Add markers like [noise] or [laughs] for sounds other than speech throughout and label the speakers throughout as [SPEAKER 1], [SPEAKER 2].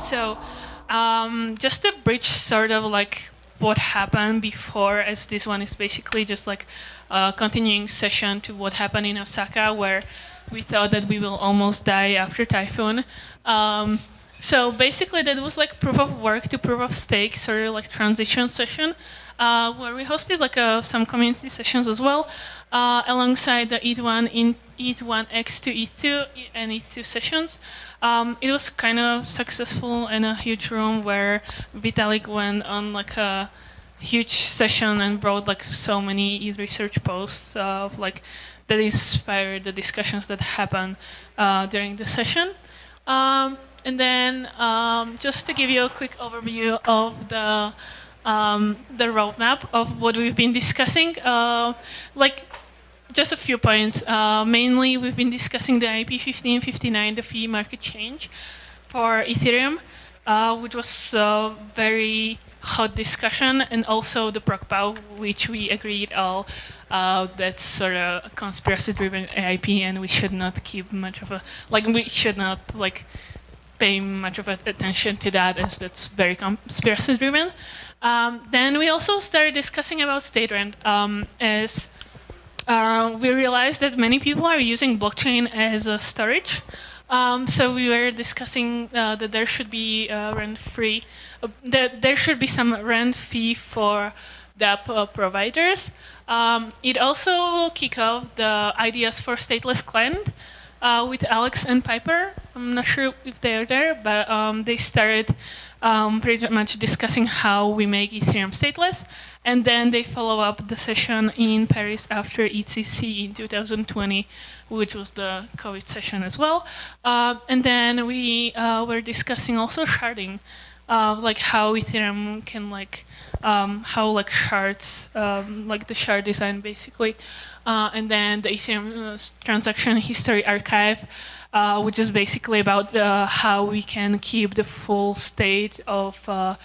[SPEAKER 1] so um, just to bridge sort of like what happened before as this one is basically just like a continuing session to what happened in Osaka where we thought that we will almost die after typhoon. Um, so basically that was like proof of work to proof of stake sort of like transition session uh, where we hosted like uh, some community sessions as well uh, alongside the ETH1 in ETH1X to ETH2 and ETH2 sessions. Um, it was kind of successful in a huge room where Vitalik went on like a huge session and brought like so many ETH research posts of like that inspired the discussions that happened uh, during the session. Um, and then um, just to give you a quick overview of the um, the roadmap of what we've been discussing, uh, like just a few points. Uh, mainly, we've been discussing the EIP 1559, the fee market change for Ethereum, uh, which was a very hot discussion, and also the ProgPoW, which we agreed all uh, that's sort of a conspiracy-driven EIP, and we should not keep much of a like we should not like pay much of attention to that, as that's very conspiracy-driven. Um, then we also started discussing about state rent um, as uh, we realized that many people are using blockchain as a storage. Um, so we were discussing uh, that there should be uh, rent-free, uh, that there should be some rent fee for the uh, providers. Um, it also kicked off the ideas for stateless client uh, with Alex and Piper. I'm not sure if they are there, but um, they started um, pretty much discussing how we make Ethereum stateless. And then they follow up the session in Paris after EthCC in 2020, which was the COVID session as well. Uh, and then we uh, were discussing also sharding, uh, like how Ethereum can like, um, how like shards, um, like the shard design basically. Uh, and then the Ethereum uh, transaction history archive, uh, which is basically about uh, how we can keep the full state of uh,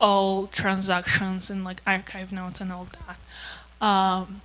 [SPEAKER 1] all transactions and like archive nodes and all that. Um,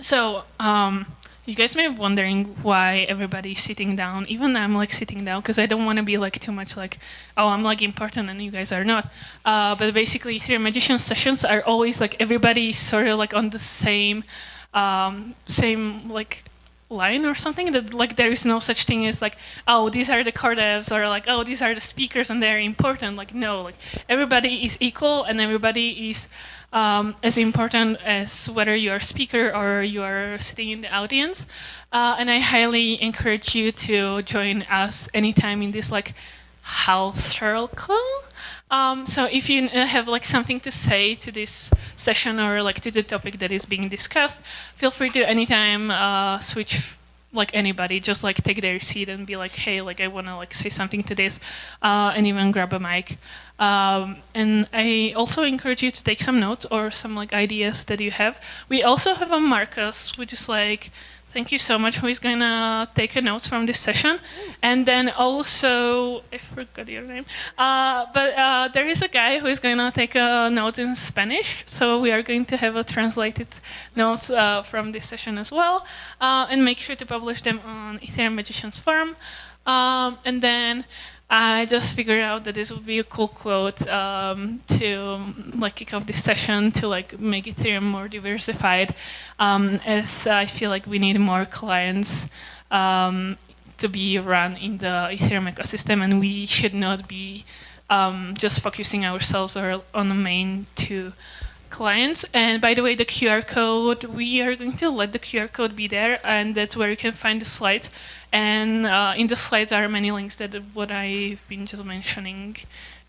[SPEAKER 1] so um, you guys may be wondering why everybody's sitting down. Even I'm like sitting down because I don't want to be like too much like, oh, I'm like important and you guys are not. Uh, but basically, Ethereum Magician sessions are always like everybody sort of like on the same, um, same like line or something? That like there is no such thing as like oh these are the core devs or like oh these are the speakers and they're important. Like no like everybody is equal and everybody is um, as important as whether you're a speaker or you are sitting in the audience. Uh, and I highly encourage you to join us anytime in this like house circle um, so if you uh, have like something to say to this session or like to the topic that is being discussed, feel free to anytime uh, switch like anybody, just like take their seat and be like, hey, like I want to like say something to this, uh, and even grab a mic. Um, and I also encourage you to take some notes or some like ideas that you have. We also have a Marcus, which is like Thank you so much. Who is going to take a notes from this session? And then also, I forgot your name, uh, but uh, there is a guy who is going to take a note in Spanish. So we are going to have a translated notes uh, from this session as well. Uh, and make sure to publish them on Ethereum Magicians Forum. Um, and then I just figured out that this would be a cool quote um, to like kick off this session to like make Ethereum more diversified, um, as I feel like we need more clients um, to be run in the Ethereum ecosystem, and we should not be um, just focusing ourselves or on the main two clients. And by the way, the QR code, we are going to let the QR code be there, and that's where you can find the slides. And uh, in the slides are many links that what I've been just mentioning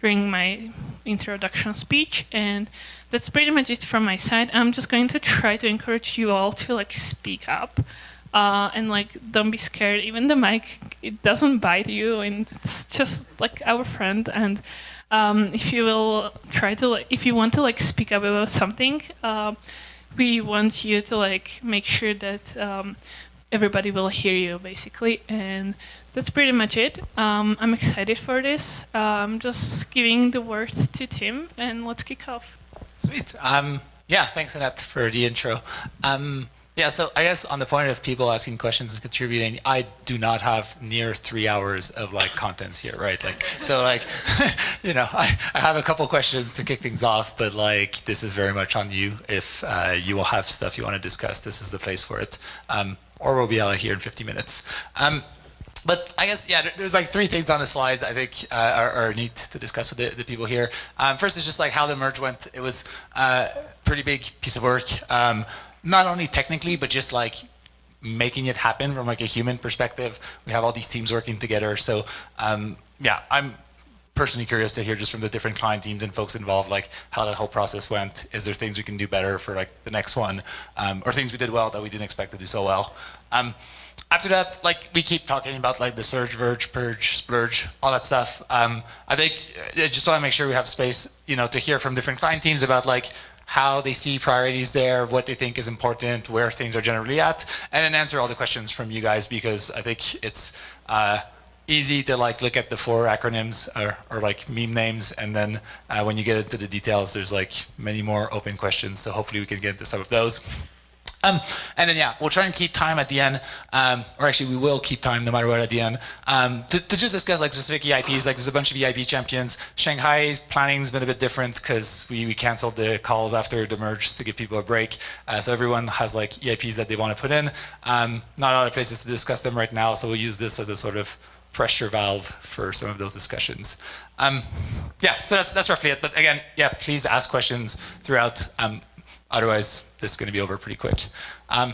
[SPEAKER 1] during my introduction speech. And that's pretty much it from my side. I'm just going to try to encourage you all to like speak up. Uh, and like don't be scared even the mic it doesn't bite you and it's just like our friend and um, if you will try to, like, if you want to like speak up about something, uh, we want you to like make sure that um, everybody will hear you basically. And that's pretty much it. Um, I'm excited for this. I'm just giving the word to Tim and let's kick off.
[SPEAKER 2] Sweet. Um, Yeah, thanks, Anett, for the intro. Um, yeah, so I guess on the point of people asking questions and contributing, I do not have near three hours of like contents here, right? Like, so like, [laughs] you know, I, I have a couple questions to kick things off, but like, this is very much on you. If uh, you will have stuff you want to discuss, this is the place for it. Um, or we'll be out of here in 50 minutes. Um, but I guess, yeah, there's like three things on the slides I think uh, are, are, neat to discuss with the, the people here. Um, first is just like how the merge went. It was a uh, pretty big piece of work. Um, not only technically, but just like making it happen from like a human perspective. We have all these teams working together. So um, yeah, I'm personally curious to hear just from the different client teams and folks involved, like how that whole process went. Is there things we can do better for like the next one, um, or things we did well that we didn't expect to do so well? Um, after that, like we keep talking about like the surge, verge, purge, splurge, all that stuff. Um, I think uh, I just want to make sure we have space, you know, to hear from different client teams about like how they see priorities there, what they think is important, where things are generally at, and then answer all the questions from you guys because I think it's uh, easy to like look at the four acronyms or, or like meme names and then uh, when you get into the details there's like many more open questions so hopefully we can get into some of those. Um, and then yeah, we'll try and keep time at the end, um, or actually we will keep time no matter what at the end, um, to, to, just discuss like specific EIPs, like there's a bunch of EIP champions. Shanghai planning's been a bit different because we, we canceled the calls after the merge to give people a break. Uh, so everyone has like EIPs that they want to put in. Um, not a lot of places to discuss them right now, so we'll use this as a sort of pressure valve for some of those discussions. Um, yeah, so that's, that's roughly it. But again, yeah, please ask questions throughout. Otherwise, this is going to be over pretty quick. Um,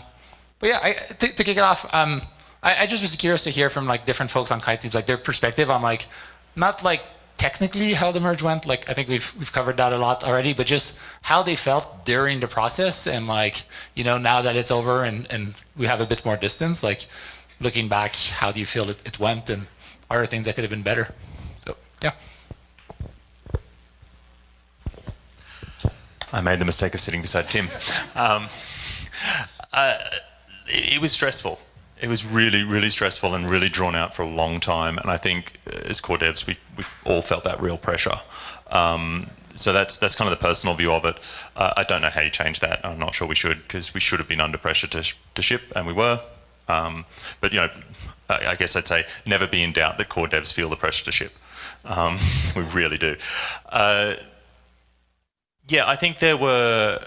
[SPEAKER 2] but yeah, I, to, to, kick it off, um, I, I, just was curious to hear from like different folks on Kite Teams, like their perspective on like, not like technically how the merge went, like I think we've, we've covered that a lot already, but just how they felt during the process and like, you know, now that it's over and, and we have a bit more distance, like looking back, how do you feel it, it went and are there things that could have been better? So, yeah.
[SPEAKER 3] I made the mistake of sitting beside Tim. Um, uh, it, it was stressful. It was really, really stressful and really drawn out for a long time. And I think uh, as core devs, we, we've all felt that real pressure. Um, so that's that's kind of the personal view of it. Uh, I don't know how you change that. I'm not sure we should because we should have been under pressure to, sh to ship, and we were. Um, but you know, I, I, guess I'd say never be in doubt that core devs feel the pressure to ship. Um, [laughs] we really do. Uh, yeah, I think there were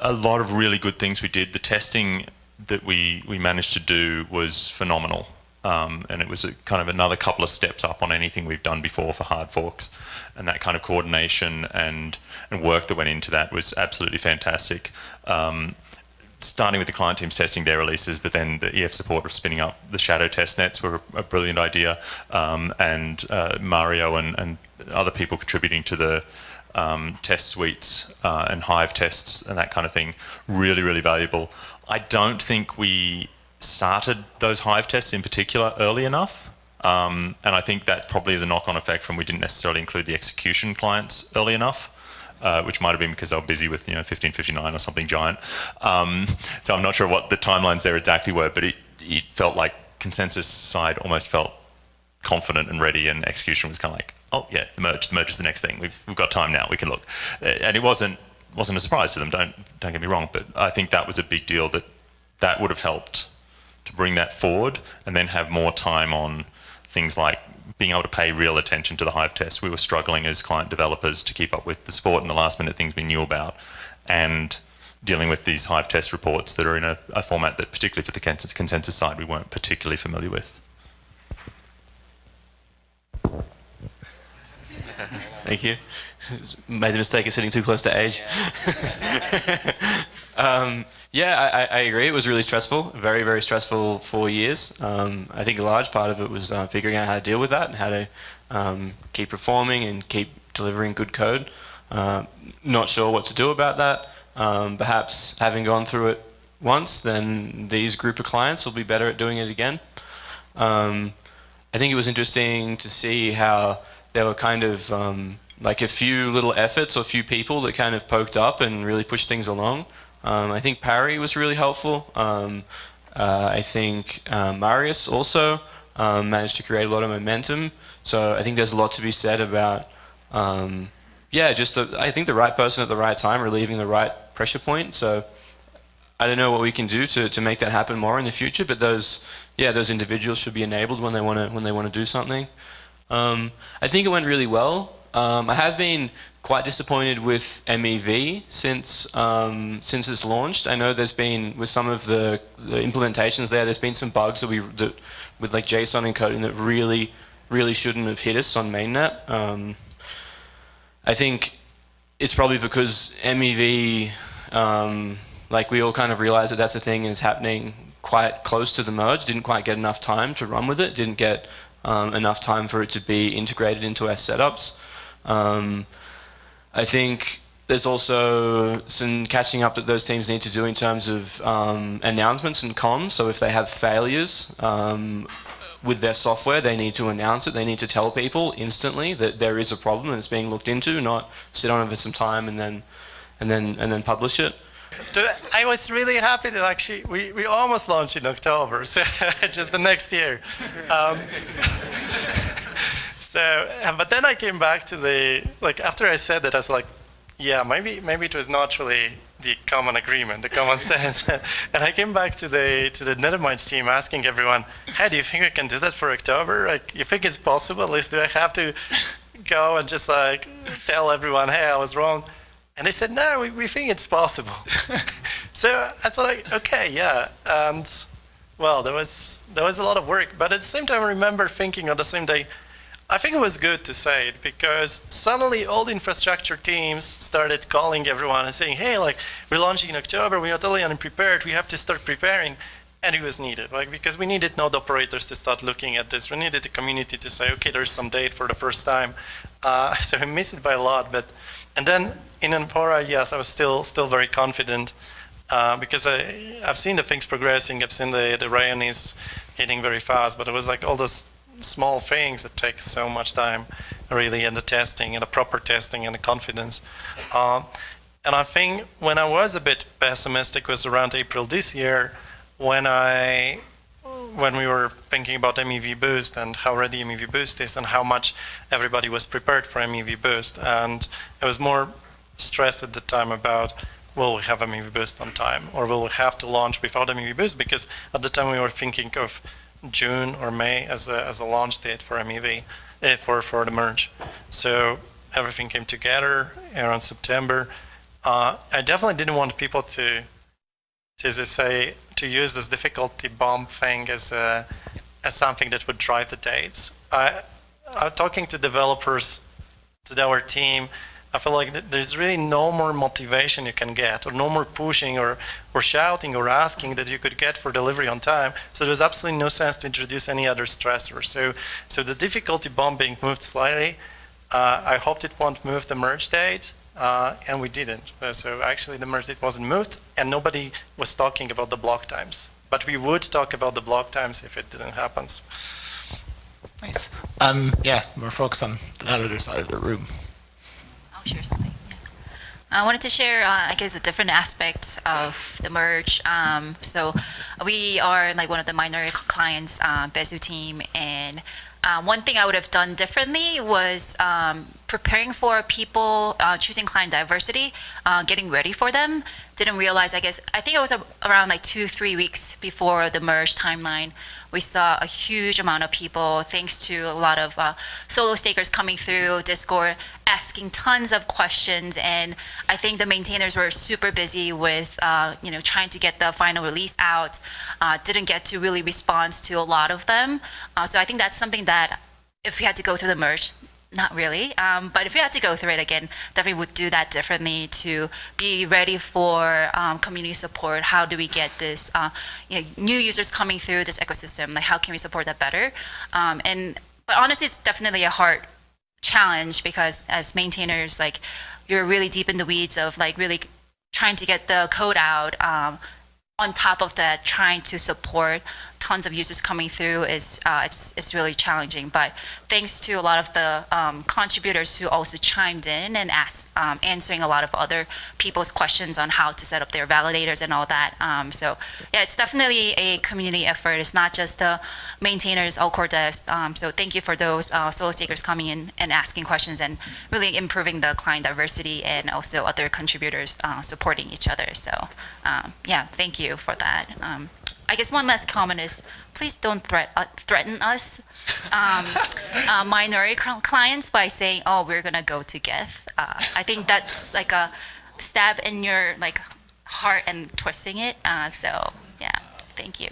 [SPEAKER 3] a lot of really good things we did. The testing that we, we managed to do was phenomenal. Um, and it was a, kind of another couple of steps up on anything we've done before for hard forks. And that kind of coordination and, and work that went into that was absolutely fantastic. Um, starting with the client teams testing their releases, but then the EF support of spinning up the shadow test nets were a, brilliant idea. Um, and uh, Mario and, and other people contributing to the um, test suites uh, and Hive tests and that kind of thing, really, really valuable. I don't think we started those Hive tests in particular early enough. Um, and I think that probably is a knock-on effect from we didn't necessarily include the execution clients early enough. Uh, which might have been because they were busy with you know 1559 or something giant. Um, so I'm not sure what the timelines there exactly were, but it, it felt like consensus side almost felt confident and ready, and execution was kind of like, oh yeah, the merge, the merge is the next thing. We've, we've got time now, we can look. Uh, and it wasn't, wasn't a surprise to them, don't, don't get me wrong, but I think that was a big deal that that would have helped to bring that forward and then have more time on things like being able to pay real attention to the Hive test. We were struggling as client developers to keep up with the support and the last minute things we knew about and dealing with these Hive test reports that are in a, a format that particularly for the consensus side we weren't particularly familiar with. [laughs]
[SPEAKER 4] Thank you. [laughs] Made the mistake of sitting too close to age. [laughs] um, yeah, I, I, agree. It was really stressful. Very, very stressful four years. Um, I think a large part of it was uh, figuring out how to deal with that and how to um, keep performing and keep delivering good code. Uh, not sure what to do about that. Um, perhaps having gone through it once, then these group of clients will be better at doing it again. Um, I think it was interesting to see how there were kind of um, like a few little efforts or a few people that kind of poked up and really pushed things along. Um, I think Pari was really helpful. Um, uh, I think uh, Marius also um, managed to create a lot of momentum. So I think there's a lot to be said about, um, yeah, just I think the right person at the right time, relieving the right pressure point. So I don't know what we can do to, to make that happen more in the future, but those yeah those individuals should be enabled when they want to when they want to do something. Um, I think it went really well. Um, I have been quite disappointed with MEV since um, since it's launched. I know there's been with some of the, the implementations there. There's been some bugs that we that, with like JSON encoding that really really shouldn't have hit us on mainnet. Um, I think it's probably because MEV, um, like we all kind of realize that that's a thing is happening quite close to the merge. Didn't quite get enough time to run with it. Didn't get um, enough time for it to be integrated into our setups. Um, I think there's also some catching up that those teams need to do in terms of um, announcements and comms. So if they have failures um, with their software, they need to announce it. They need to tell people instantly that there is a problem and it's being looked into, not sit on it for some time and then and then and then publish it.
[SPEAKER 5] I was really happy that actually we, we almost launched in October, [laughs] so just the next year. Um, [laughs] so, but then I came back to the like after I said that I was like, yeah, maybe maybe it was not really the common agreement, the common [laughs] sense. and I came back to the to the Nethermind's team asking everyone, hey, do you think we can do that for October? Like, you think it's possible? At least do I have to go and just like tell everyone, hey, I was wrong? And they said, no, we, we think it's possible. [laughs] so I thought, like, okay, yeah. And well, there was there was a lot of work, but at the same time, I remember thinking on the same day, I think it was good to say it because suddenly all the infrastructure teams started calling everyone and saying, hey, like, we're launching in October, we are totally unprepared, we have to start preparing. And it was needed, like, because we needed node operators to start looking at this. We needed the community to say, okay, there's some date for the first time. Uh, [laughs] so we missed it by a lot. But And then in Amphora, yes, I was still still very confident uh, because I, I've seen the things progressing. I've seen the, the Ryan is getting very fast, but it was like all those small things that take so much time, really, and the testing and the proper testing and the confidence. Um, and I think when I was a bit pessimistic was around April this year, when I when we were thinking about MEV Boost and how ready MEV Boost is and how much everybody was prepared for MEV Boost. And it was more stressed at the time about will we have MEV Boost on time or will we have to launch without MEV Boost because at the time we were thinking of June or May as a, as a launch date for MEV, eh, for, for the merge. So everything came together around September. Uh, I definitely didn't want people to, to say, to use this difficulty bomb thing as, a, as something that would drive the dates. I, I'm talking to developers, to our team, I feel like there's really no more motivation you can get, or no more pushing, or, or shouting, or asking that you could get for delivery on time. So there's absolutely no sense to introduce any other stressor. So, so the difficulty bomb being moved slightly, uh, I hoped it won't move the merge date, uh, and we didn't. Uh, so actually the merge date wasn't moved, and nobody was talking about the block times. But we would talk about the block times if it didn't happen.
[SPEAKER 2] Nice. Um, yeah, more folks on the other side of the room.
[SPEAKER 6] Share something. I wanted to share, uh, I guess, a different aspect of the merge. Um, so we are like one of the minority clients, uh, Besu team, and uh, one thing I would have done differently was um, preparing for people uh, choosing client diversity, uh, getting ready for them. Didn't realize, I guess, I think it was a, around like two, three weeks before the merge timeline we saw a huge amount of people, thanks to a lot of uh, solo stakers coming through Discord, asking tons of questions. And I think the maintainers were super busy with, uh, you know, trying to get the final release out. Uh, didn't get to really respond to a lot of them. Uh, so I think that's something that if we had to go through the merge, not really. Um, but if we had to go through it again, definitely would do that differently to be ready for um, community support. How do we get this uh, you know, new users coming through this ecosystem? Like how can we support that better? Um, and but honestly, it's definitely a hard challenge because as maintainers, like you're really deep in the weeds of like really trying to get the code out. Um, on top of that, trying to support tons of users coming through is uh, it's it's really challenging. But thanks to a lot of the um, contributors who also chimed in and asked, um, answering a lot of other people's questions on how to set up their validators and all that. Um, so yeah, it's definitely a community effort. It's not just the maintainers, all core devs. Um, so thank you for those uh, solo stakers coming in and asking questions and really improving the client diversity and also other contributors uh, supporting each other. So um, yeah, thank you for that. I guess one last comment is please don't threat, uh, threaten us um, [laughs] uh, minority clients by saying, "Oh, we're gonna go to Geth." Uh, I think that's like a stab in your like heart and twisting it. Uh, so yeah, thank you.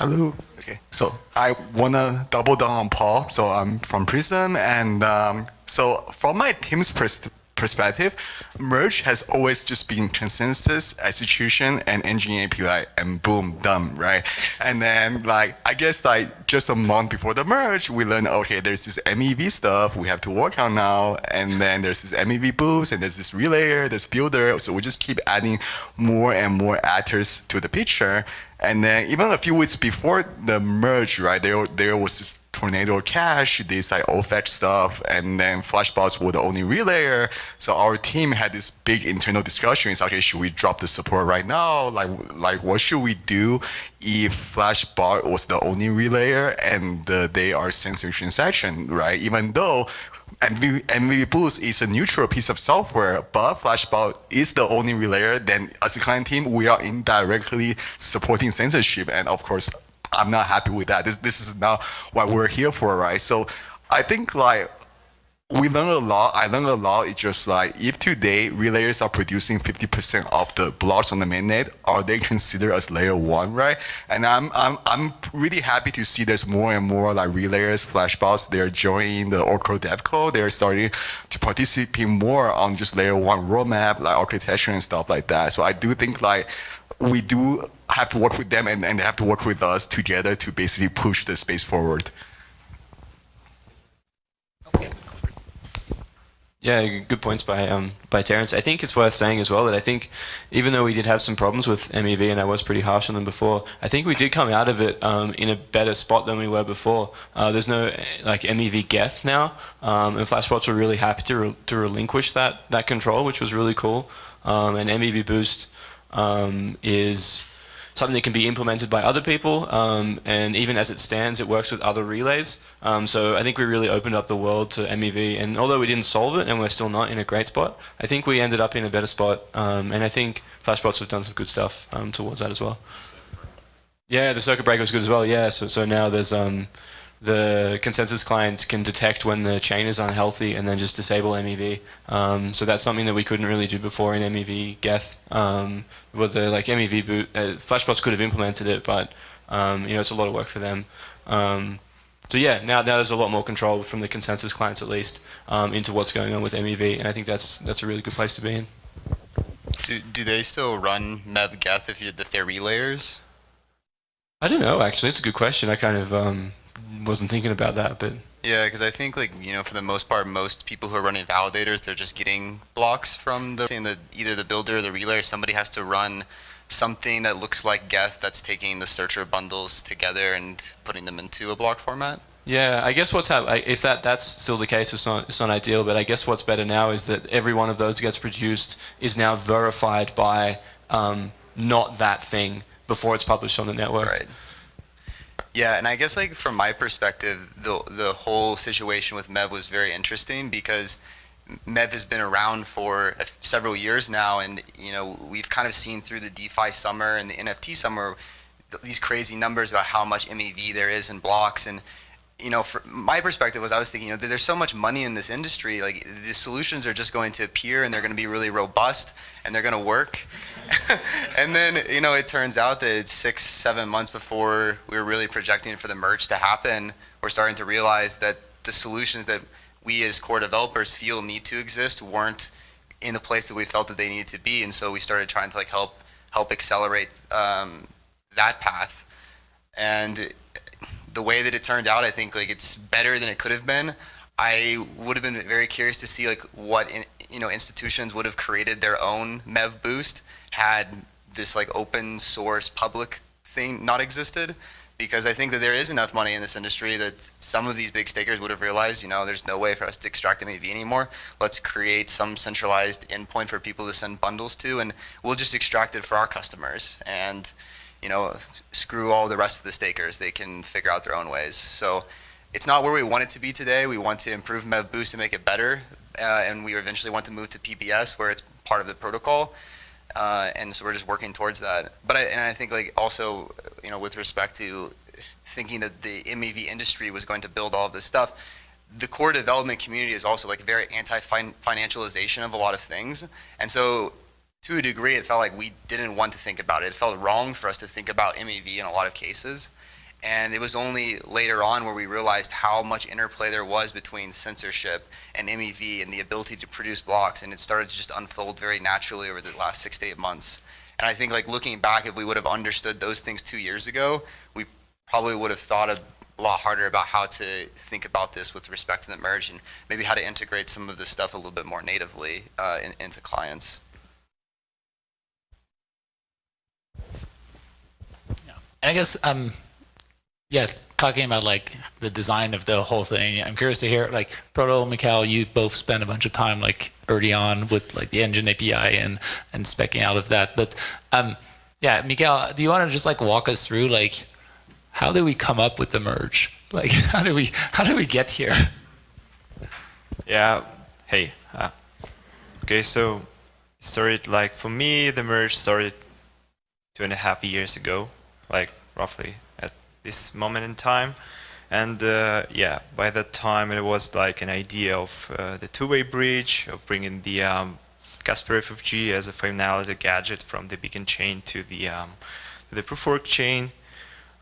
[SPEAKER 7] Hello. Okay. So I wanna double down on Paul. So I'm from Prism, and um, so from my team's pers- perspective, merge has always just been consensus, execution, and engine API, and boom, done, right? And then like I guess like just a month before the merge, we learned okay, there's this MEV stuff we have to work on now, and then there's this MEV boost, and there's this relayer, this builder. So we just keep adding more and more actors to the picture. And then even a few weeks before the merge, right, there there was this Tornado Cash, this like OFAC stuff, and then Flashbots were the only relayer. So our team had this big internal discussion. It's okay, should we drop the support right now? Like like what should we do if Flashbot was the only relayer and uh, they are censoring transaction, right? Even though MEV, MEV Boost is a neutral piece of software, but Flashbot is the only relayer. Then, as a client team, we are indirectly supporting censorship, and of course, I'm not happy with that. This this is not what we're here for, right? So, I think like we learned a lot. I learned a lot. It's just like if today relayers are producing 50% of the blocks on the mainnet, are they considered as layer one, right? And I'm I'm I'm really happy to see there's more and more like relayers, flashbots. They're joining the All Core Devs call. They're starting to participate more on just layer one roadmap, like architecture and stuff like that. So I do think like we do have to work with them and, and they have to work with us together to basically push the space forward.
[SPEAKER 8] Yeah, good points by um, by Terence. I think it's worth saying as well that I think even though we did have some problems with MEV and I was pretty harsh on them before, I think we did come out of it um, in a better spot than we were before. Uh, there's no like MEV Geth now, um, and Flashbots were really happy to re to relinquish that that control, which was really cool. Um, and MEV Boost um, is something that can be implemented by other people, um, and even as it stands, it works with other relays. Um, so I think we really opened up the world to MEV, and although we didn't solve it, and we're still not in a great spot, I think we ended up in a better spot, um, and I think Flashbots have done some good stuff um, towards that as well. Yeah, the circuit breaker was good as well. Yeah, so so now there's um, the consensus client can detect when the chain is unhealthy and then just disable MEV. Um, so that's something that we couldn't really do before in MEV Geth. Um, with the like MEV Boost, uh, Flashbots could have implemented it, but um, you know it's a lot of work for them. Um, so yeah, now now there's a lot more control from the consensus clients at least um, into what's going on with MEV, and I think that's that's a really good place to be in.
[SPEAKER 9] Do, do they still run MEV Geth if, you, if they're relayers?
[SPEAKER 8] I don't know actually. It's a good question. I kind of um, wasn't thinking about that, but
[SPEAKER 9] Yeah, because I think like you know for the most part, most people who are running validators, they're just getting blocks from the, that either the builder or the relayer. Somebody has to run something that looks like Geth that's taking the searcher bundles together and putting them into a block format.
[SPEAKER 8] Yeah, I guess what's hap- if that that's still the case, it's not it's not ideal. But I guess what's better now is that every one of those gets produced is now verified by um, not that thing before it's published on the network.
[SPEAKER 9] Right. Yeah, and I guess like from my perspective, the the whole situation with Mev was very interesting because Mev has been around for several years now, and you know we've kind of seen through the DeFi summer and the NFT summer these crazy numbers about how much MEV there is in blocks and you know, my perspective was I was thinking, you know, there's so much money in this industry. Like the solutions are just going to appear and they're going to be really robust and they're going to work. [laughs] and then, you know, it turns out that it's six, seven months before we were really projecting for the merge to happen, we're starting to realize that the solutions that we as core developers feel need to exist weren't in the place that we felt that they needed to be. And so we started trying to like help help accelerate um, that path. And the way that it turned out, I think like it's better than it could have been. I would have been very curious to see like what in, you know institutions would have created their own Mev Boost had this like open source public thing not existed because I think that there is enough money in this industry that some of these big stakers would have realized, you know, there's no way for us to extract MEV anymore. Let's create some centralized endpoint for people to send bundles to, and we'll just extract it for our customers. And, you know, screw all the rest of the stakers. They can figure out their own ways. So it's not where we want it to be today. We want to improve MEV Boost and make it better. Uh, and we eventually want to move to PBS where it's part of the protocol. Uh, and so we're just working towards that. But I, and I think like also, you know, with respect to thinking that the MEV industry was going to build all of this stuff, the core development community is also like very anti-financialization of a lot of things. And so to a degree, it felt like we didn't want to think about it. It felt wrong for us to think about MEV in a lot of cases. And it was only later on where we realized how much interplay there was between censorship and MEV and the ability to produce blocks. And it started to just unfold very naturally over the last six to eight months. And I think like looking back, if we would have understood those things two years ago, we probably would have thought a lot harder about how to think about this with respect to the merge and maybe how to integrate some of this stuff a little bit more natively uh, in, into clients. Yeah.
[SPEAKER 2] And I guess, um, yeah, talking about like the design of the whole thing, I'm curious to hear like Proto, Mikhail, you both spent a bunch of time like early on with like the engine API and and specking out of that. But um, yeah, Mikhail, do you want to just like walk us through like how did we come up with the merge? [laughs] Like how did we how did we get here?
[SPEAKER 10] Yeah. Hey. Uh, okay. So started like for me the merge started two and a half years ago like roughly this moment in time. And uh, yeah, by that time it was like an idea of uh, the two-way bridge, of bringing the um, Casper FFG as a finality gadget from the beacon chain to the um, the proof of work chain.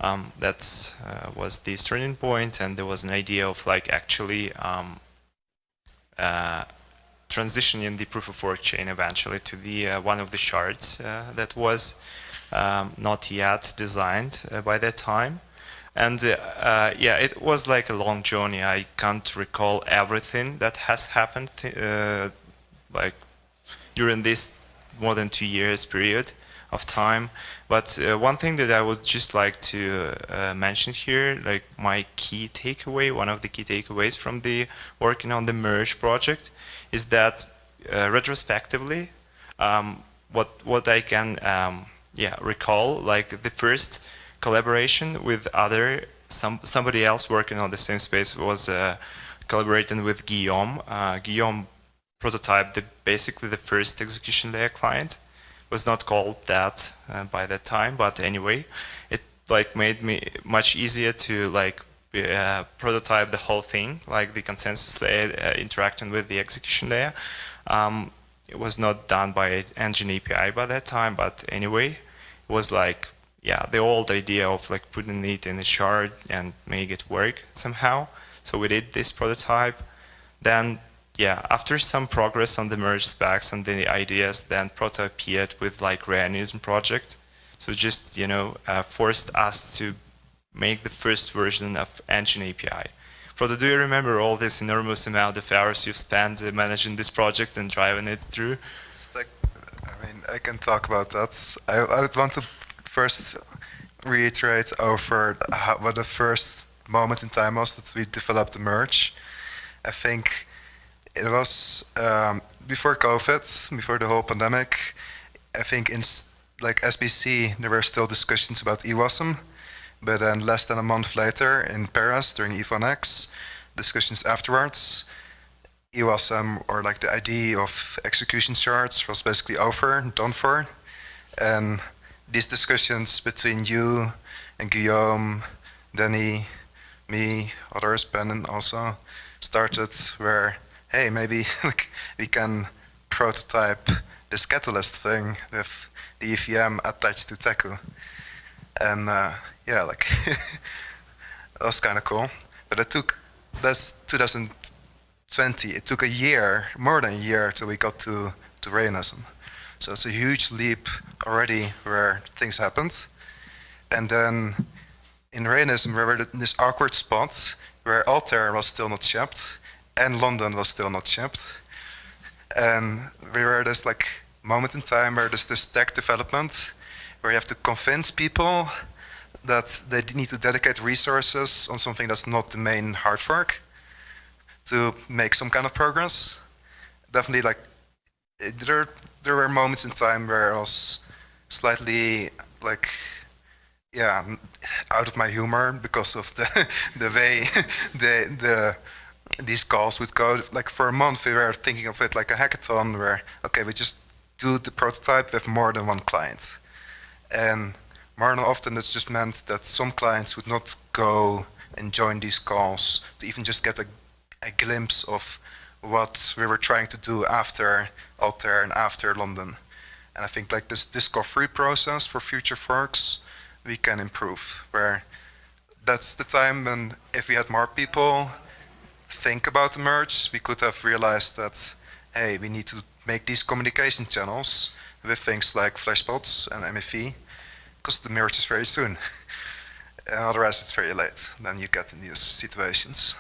[SPEAKER 10] Um, that uh, was the turning point, and there was an idea of like actually um, uh, transitioning the proof of work chain eventually to the uh, one of the shards uh, that was um, not yet designed by that time. And uh, yeah, it was like a long journey. I can't recall everything that has happened uh, like during this more than two years period of time. But uh, one thing that I would just like to uh, mention here, like my key takeaway, one of the key takeaways from the working on the merge project, is that uh, retrospectively, um, what what I can um, yeah recall like the first collaboration with other some somebody else working on the same space was uh, collaborating with Guillaume. Uh, Guillaume prototyped the, basically the first execution layer client. It was not called that uh, by that time, but anyway, it like made me much easier to like uh, prototype the whole thing, like the consensus layer uh, interacting with the execution layer. Um, it was not done by Engine API by that time, but anyway, it was like, yeah, the old idea of like putting it in a shard and make it work somehow. So we did this prototype. Then, yeah, after some progress on the merge specs and the ideas, then Proto appeared with like Rayonism project. So just, you know, uh, forced us to make the first version of Engine API. Proto, do you remember all this enormous amount of hours you've spent uh, managing this project and driving it through?
[SPEAKER 11] Like, I mean, I can talk about that. I, I would want to first reiterate over how, what the first moment in time was that we developed the merge. I think it was um, before COVID, before the whole pandemic. I think in like SBC, there were still discussions about EWASM but then less than a month later in Paris during ETH1X, discussions afterwards, EWASM or like the idea of execution shards was basically over, done for. And these discussions between you and Guillaume, Danny, me, others, Ben and also, started where, hey, maybe [laughs] we can prototype this catalyst thing with the EVM attached to Teku. And uh, yeah, like [laughs] that was kind of cool. But it took that's 2020. It took a year, more than a year, till we got to to Rayonism. So it's a huge leap already where things happened. And then in Rayonism, we were in this awkward spot where Altair was still not shipped and London was still not shipped. And we were this like moment in time where there's this tech development where you have to convince people that they need to dedicate resources on something that's not the main hard fork to make some kind of progress. Definitely, like there, there were moments in time where I was slightly like, yeah, out of my humor because of the [laughs] the way [laughs] the the these calls would go. Like for a month, we were thinking of it like a hackathon where okay, we just do the prototype with more than one client, and more than often it's just meant that some clients would not go and join these calls to even just get a, a glimpse of what we were trying to do after Altair and after London. And I think like this discovery process for future forks, we can improve. Where that's the time when if we had more people think about the merge, we could have realized that, hey, we need to make these communication channels with things like Flashbots and MEV, because the merge is very soon. and [laughs] otherwise it's very late. Then you get in these situations.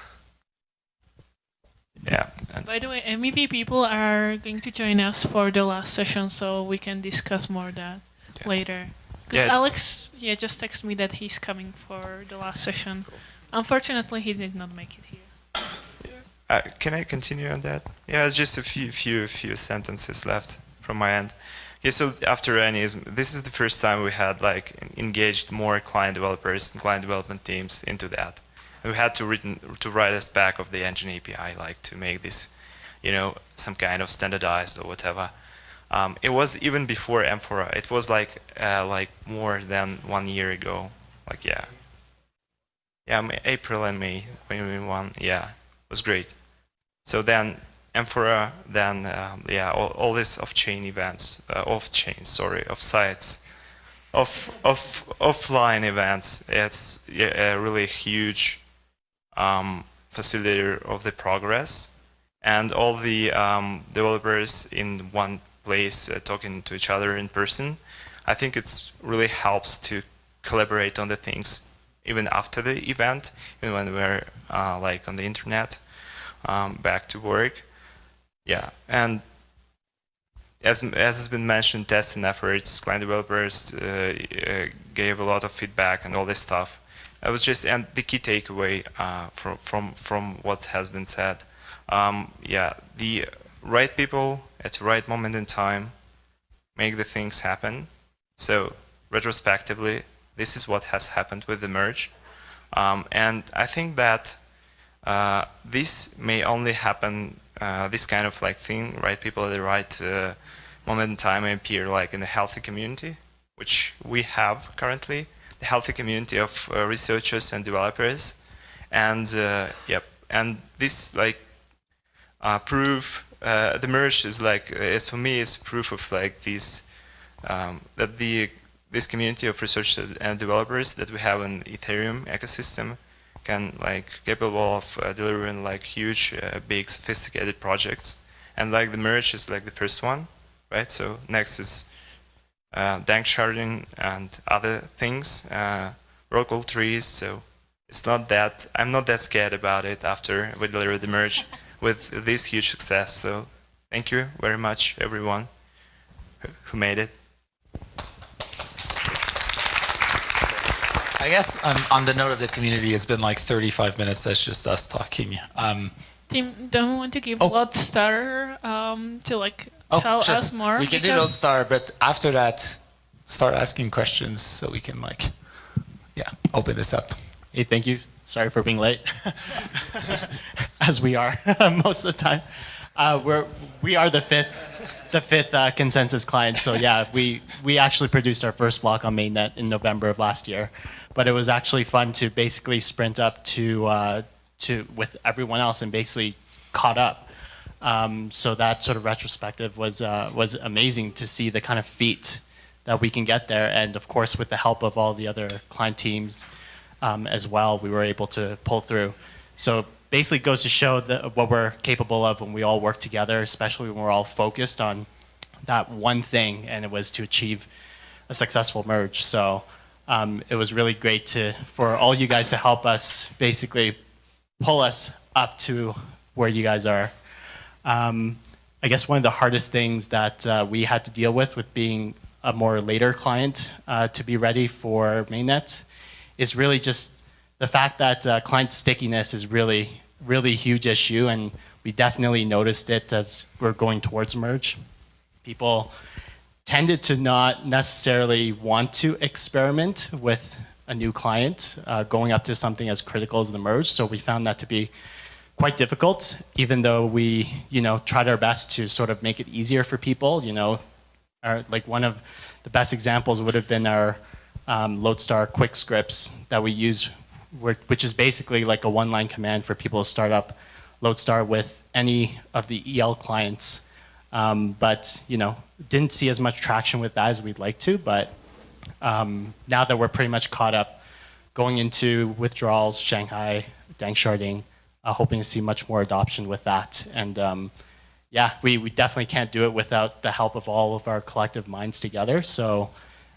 [SPEAKER 10] Yeah. And
[SPEAKER 1] By the way, MEV people are going to join us for the last session, so we can discuss more that
[SPEAKER 10] Yeah.
[SPEAKER 1] later. Because
[SPEAKER 10] Yeah.
[SPEAKER 1] Alex, yeah, just texted me that he's coming for the last session. Unfortunately, he did not make it here.
[SPEAKER 10] Uh, can I continue on that? Yeah, it's just a few, few, few sentences left from my end. Yeah, so after Anism, this is the first time we had like engaged more client developers and client development teams into that. We had to written to write a spec of the engine API, like to make this, you know, some kind of standardized or whatever. Um, it was even before Amphora. It was like uh, like more than one year ago. Like yeah, yeah, April and May 2021. Yeah, it was great. So then Amphora, then um, yeah, all, all this off-chain events, uh, off-chain, sorry, of sites, of of offline events. It's yeah, a really huge um, facilitator of the progress, and all the um, developers in one place uh, talking to each other in person. I think it's really helps to collaborate on the things even after the event, even when we're uh, like on the internet um, back to work. Yeah, and as as has been mentioned, testing efforts, client developers uh, uh, gave a lot of feedback and all this stuff. It was just and the key takeaway uh, from from from what has been said. Um, yeah, the right people at the right moment in time make the things happen. So retrospectively, this is what has happened with the merge, um, and I think that uh, this may only happen, uh, this kind of like thing, right people at the right uh, moment in time appear like in the healthy community, which we have currently, healthy community of uh, researchers and developers. And uh, yep, and this like uh, proof, uh, the merge is like, is for me, is proof of like this, um, that the this community of researchers and developers that we have in Ethereum ecosystem can like capable of uh, delivering like huge, uh, big, sophisticated projects. And like the merge is like the first one, right? So next is uh, Danksharding and other things, uh, Rockwell trees. So it's not that I'm not that scared about it after we deliver the merge with this huge success. So thank you very much, everyone who- who made it.
[SPEAKER 2] I guess um, on the note of the community, it's been like 35 minutes. That's just us talking. Um,
[SPEAKER 1] Tim, don't we want to give
[SPEAKER 2] Oh.
[SPEAKER 1] Lodestar um, to like
[SPEAKER 2] oh,
[SPEAKER 1] tell
[SPEAKER 2] sure.
[SPEAKER 1] us more?
[SPEAKER 2] We can do
[SPEAKER 1] Because-
[SPEAKER 2] Lodestar, but after that, start asking questions so we can like, yeah, open this up.
[SPEAKER 12] Hey, thank you. Sorry for being late, [laughs] as we are [laughs] most of the time. Uh, we're we are the fifth, the fifth uh, consensus client. So yeah, [laughs] we we actually produced our first block on mainnet in November of last year, but it was actually fun to basically sprint up to uh, to with everyone else and basically caught up. Um, so that sort of retrospective was uh, was amazing to see the kind of feat that we can get there, and of course with the help of all the other client teams um, as well, we were able to pull through. So basically, goes to show that what we're capable of when we all work together, especially when we're all focused on that one thing, and it was to achieve a successful merge. So um, it was really great to for all you guys to help us basically pull us up to where you guys are. Um, I guess one of the hardest things that uh, we had to deal with with being a more later client uh, to be ready for mainnet is really just the fact that uh, client stickiness is really, really huge issue, and we definitely noticed it as we're going towards merge. People tended to not necessarily want to experiment with a new client uh, going up to something as critical as the merge, so we found that to be quite difficult, even though we, you know, tried our best to sort of make it easier for people, you know, our, like one of the best examples would have been our um, Lodestar quick scripts that we use, which is basically like a one-line command for people to start up Lodestar with any of the EL clients. Um, but you know, didn't see as much traction with that as we'd like to. But um, now that we're pretty much caught up, going into withdrawals, Shanghai, Danksharding, uh, hoping to see much more adoption with that. And um, yeah, we, we definitely can't do it without the help of all of our collective minds together. So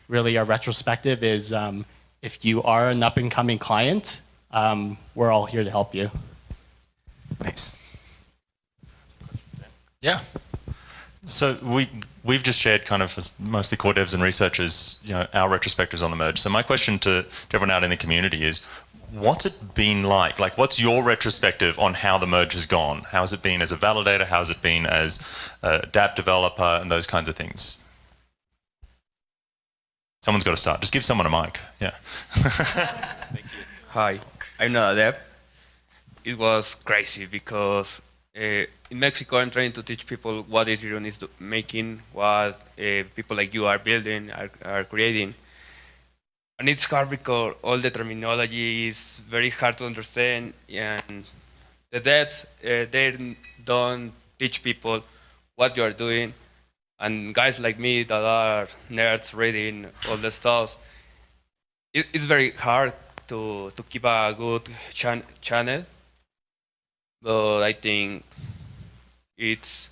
[SPEAKER 12] really our retrospective is um, if you are an up and coming client, um, we're all here to help you.
[SPEAKER 3] Nice.
[SPEAKER 2] Yeah.
[SPEAKER 3] So we we've just shared kind of as mostly core devs and researchers, you know, our retrospectives on the merge. So my question to, to everyone out in the community is, what's it been like? Like, what's your retrospective on how the merge has gone? How has it been as a validator? How has it been as a dApp developer and those kinds of things? Someone's got to start. Just give someone a mic. Yeah. Thank [laughs] you.
[SPEAKER 13] Hi, I'm not a dev. It was crazy because uh, in Mexico I'm trying to teach people what Ethereum is making, what uh, people like you are building, are, are creating. And it's hard because all the terminology is very hard to understand and the devs, uh, they don't teach people what you are doing and guys like me that are nerds reading all the stuff, it, it's very hard to, to keep a good chan channel. But I think it's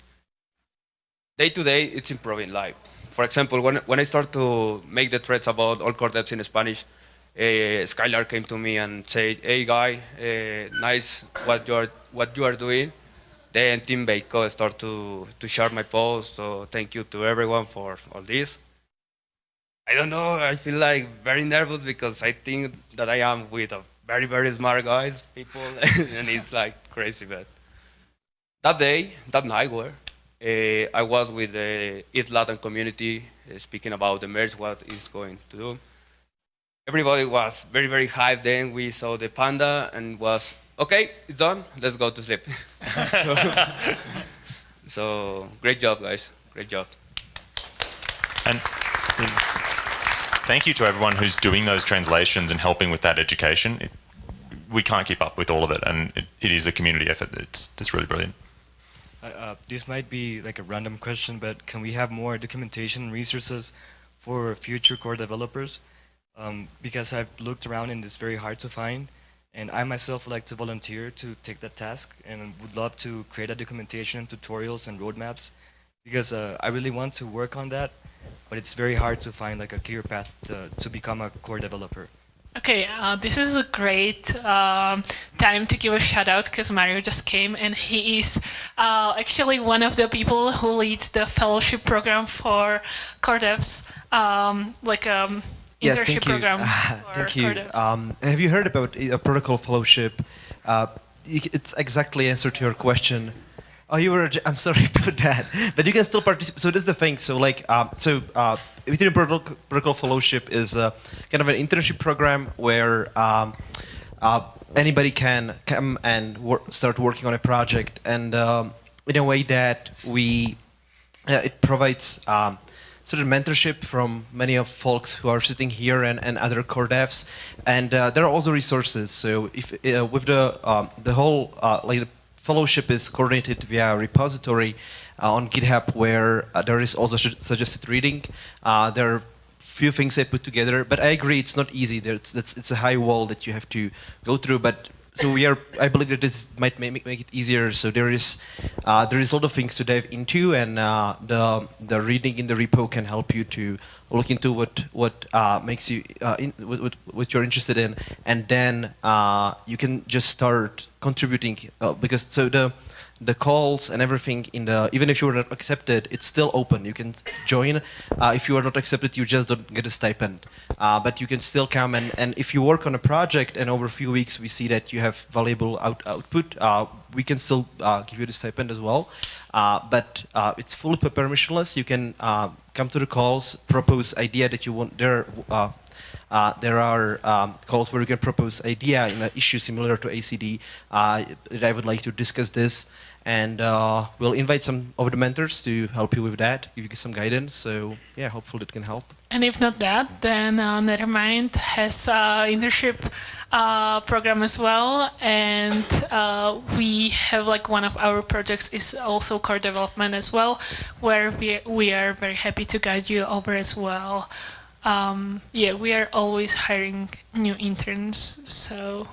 [SPEAKER 13] day to day, it's improving life. For example, when, when I start to make the threads about all core devs in Spanish, uh, Skylar came to me and said, "Hey, guy, uh, nice what you are what you are doing." then Tim Beiko start to, to share my post. So thank you to everyone for all this. I don't know, I feel like very nervous because I think that I am with a very, very smart guys, people, [laughs] and it's like crazy, but that day, that night where uh, I was with the ETH Latam community uh, speaking about the merge, what is going to do. Everybody was very, very hyped then. We saw the panda and was okay, it's done, let's go to sleep. so, [laughs] so, great job, guys. Great job.
[SPEAKER 3] And thank you to everyone who's doing those translations and helping with that education. It, we can't keep up with all of it, and it, it is a community effort. It's, it's really brilliant.
[SPEAKER 14] Uh, uh, this might be like a random question, but can we have more documentation resources for future core developers? Um, because I've looked around and it's very hard to find. And I myself would like to volunteer to take that task and would love to create a documentation, tutorials, and roadmaps because uh, I really want to work on that, but it's very hard to find like a clear path to, to become a core developer.
[SPEAKER 1] Okay, uh, this is a great um, time to give a shout out because Mario just came and he is uh, actually one of the people who leads the fellowship program for core devs, um, like um,
[SPEAKER 15] yeah,
[SPEAKER 1] internship
[SPEAKER 15] thank you.
[SPEAKER 1] program. [laughs]
[SPEAKER 15] thank you. Um, have you heard about a protocol fellowship? Uh, it's exactly answer to your question. Oh, you were. I'm sorry [laughs] about that, but you can still participate. So this is the thing. So like, uh, so uh, Ethereum protocol, fellowship is uh, kind of an internship program where um, uh, anybody can come and wor start working on a project, and um, in a way that we, uh, it provides. Um, sort of mentorship from many of folks who are sitting here and, and other core devs. And uh, there are also resources. So if uh, with the um, the whole like the fellowship is coordinated via a repository uh, on GitHub where uh, there is also suggested reading. Uh, there are few things I put together, but I agree it's not easy. There's, it's, it's a high wall that you have to go through, but so we are. I believe that this might make, make it easier. So there is uh, there is a lot of things to dive into, and uh, the the reading in the repo can help you to look into what what uh, makes you uh, in, what, what, you're interested in, and then uh, you can just start contributing uh, because so the the calls and everything in the even if you were not accepted, it's still open. You can join. Uh, if you are not accepted, you just don't get a stipend. Uh, but you can still come and, and if you work on a project and over a few weeks we see that you have valuable out, output, uh, we can still uh, give you the stipend as well. Uh, but uh, it's fully permissionless. You can come to the calls, propose idea that you want. There, uh, there are um, calls where you can propose idea in an issue similar to ACD uh, I would like to discuss this and uh, we'll invite some of the mentors to help you with that, give you some guidance. So yeah, hopefully it can help.
[SPEAKER 1] And if not that, then uh, Nethermind has an internship uh, program as well, and uh, we have like one of our projects is also core development as well, where we we are very happy to guide you over as well. Um, yeah, we are always hiring new interns, so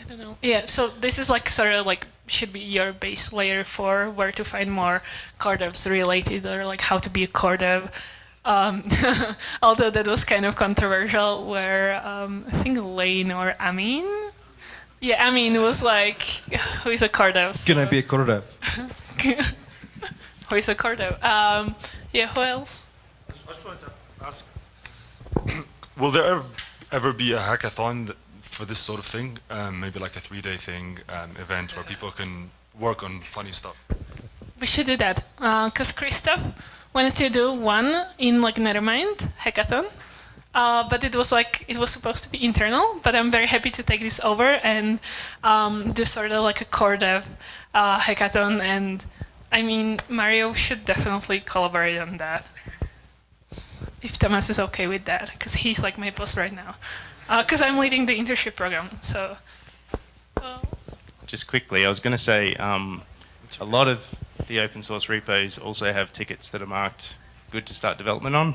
[SPEAKER 1] I don't know. Yeah, so this is like sort of like should be your base layer for where to find more core devs related or like how to be a core dev. Um, [laughs] although that was kind of controversial where um, I think Lane or Amin, yeah, Amin was like, [sighs] who is a core dev?
[SPEAKER 16] So. Can I be a core dev? [laughs]
[SPEAKER 1] who is a core dev? Um, yeah, who else?
[SPEAKER 17] I just wanted to ask, [clears throat] will there ever, ever be a hackathon for this sort of thing? Um, maybe like a three-day thing, um, event where people can work on funny stuff.
[SPEAKER 1] We should do that because uh, Christoph wanted to do one in like Nethermind hackathon, uh, but it was like it was supposed to be internal. But I'm very happy to take this over and um, do sort of like a core dev uh, hackathon. And I mean, Mario should definitely collaborate on that if Thomas is okay with that, because he's like my boss right now because uh, I'm leading the internship program. So,
[SPEAKER 12] just quickly, I was going to say um, a lot of the open source repos also have tickets that are marked good to start development on.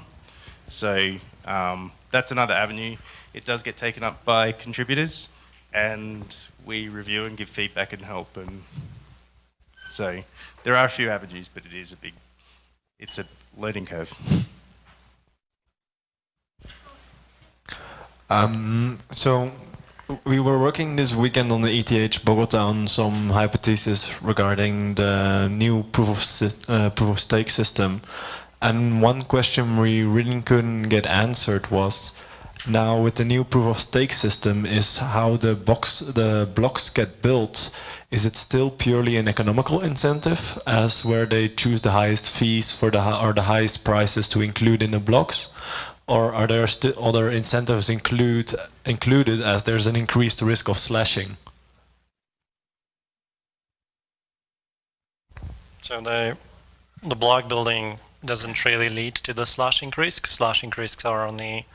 [SPEAKER 12] So um, that's another avenue. It does get taken up by contributors, and we review and give feedback and help. And so there are a few avenues, but it is a big, it's a learning curve.
[SPEAKER 16] Um, so we were working this weekend on the ETH Bogota on some hypotheses regarding the new proof of uh, proof of stake system, and one question we really couldn't get answered was, now with the new proof of stake system, is how the box the blocks get built. Is it still purely an economical incentive, as where they choose the highest fees for the or the highest prices to include in the blocks, or are there other incentives include included as there's an increased risk of slashing?
[SPEAKER 5] So the the block building doesn't really lead to the slashing risk. Slashing risks are only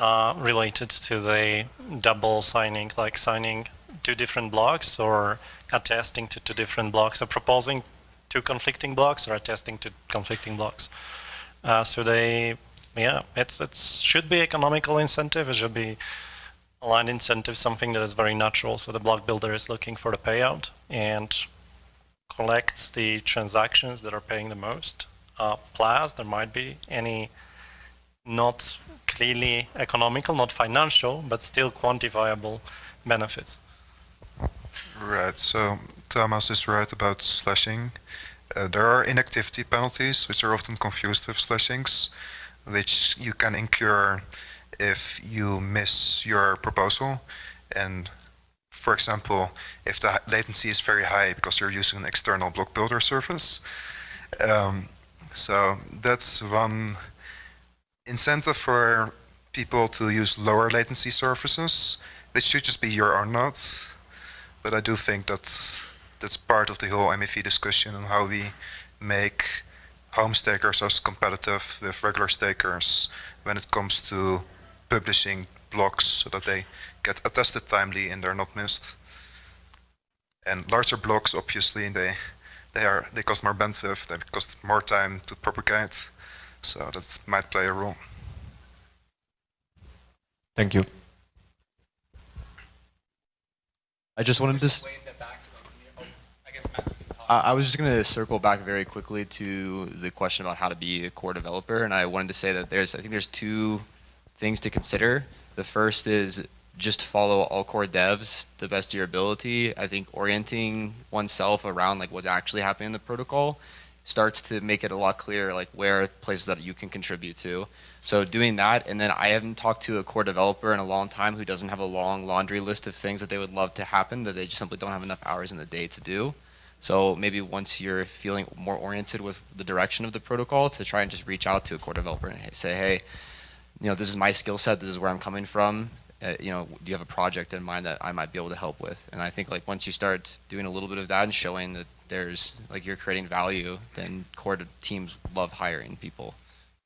[SPEAKER 5] uh, related to the double signing, like signing two different blocks or attesting to two different blocks, or proposing two conflicting blocks or attesting to conflicting blocks. Uh, so they yeah, it's it should be economical incentive. It should be aligned incentive, something that is very natural. So the block builder is looking for the payout and collects the transactions that are paying the most. Uh, plus, there might be any not clearly economical, not financial, but still quantifiable benefits.
[SPEAKER 11] Right. So Thomas is right about slashing. Uh, there are inactivity penalties, which are often confused with slashings which you can incur if you miss your proposal. And for example, if the latency is very high because you're using an external block builder service. Um, so that's one incentive for people to use lower latency services, which should just be your own node. But I do think that that's part of the whole MEV discussion on how we make home stakers are competitive with regular stakers when it comes to publishing blocks so that they get attested timely and they're not missed. And larger blocks, obviously, they they are they cost more bandwidth, they cost more time to propagate, so that might play a role.
[SPEAKER 16] Thank you.
[SPEAKER 18] I just wanted to. I was just going to circle back very quickly to the question about how to be a core developer, and I wanted to say that there's, I think there's two things to consider. The first is just follow all core devs the best of your ability. I think orienting oneself around like what's actually happening in the protocol starts to make it a lot clearer like where places that you can contribute to. So doing that, and then I haven't talked to a core developer in a long time who doesn't have a long laundry list of things that they would love to happen that they just simply don't have enough hours in the day to do. So maybe once you're feeling more oriented with the direction of the protocol to try and just reach out to a core developer and say, hey, you know, this is my skill set, this is where I'm coming from. Uh, you know, do you have a project in mind that I might be able to help with? And I think like once you start doing a little bit of that and showing that there's like you're creating value, then core teams love hiring people.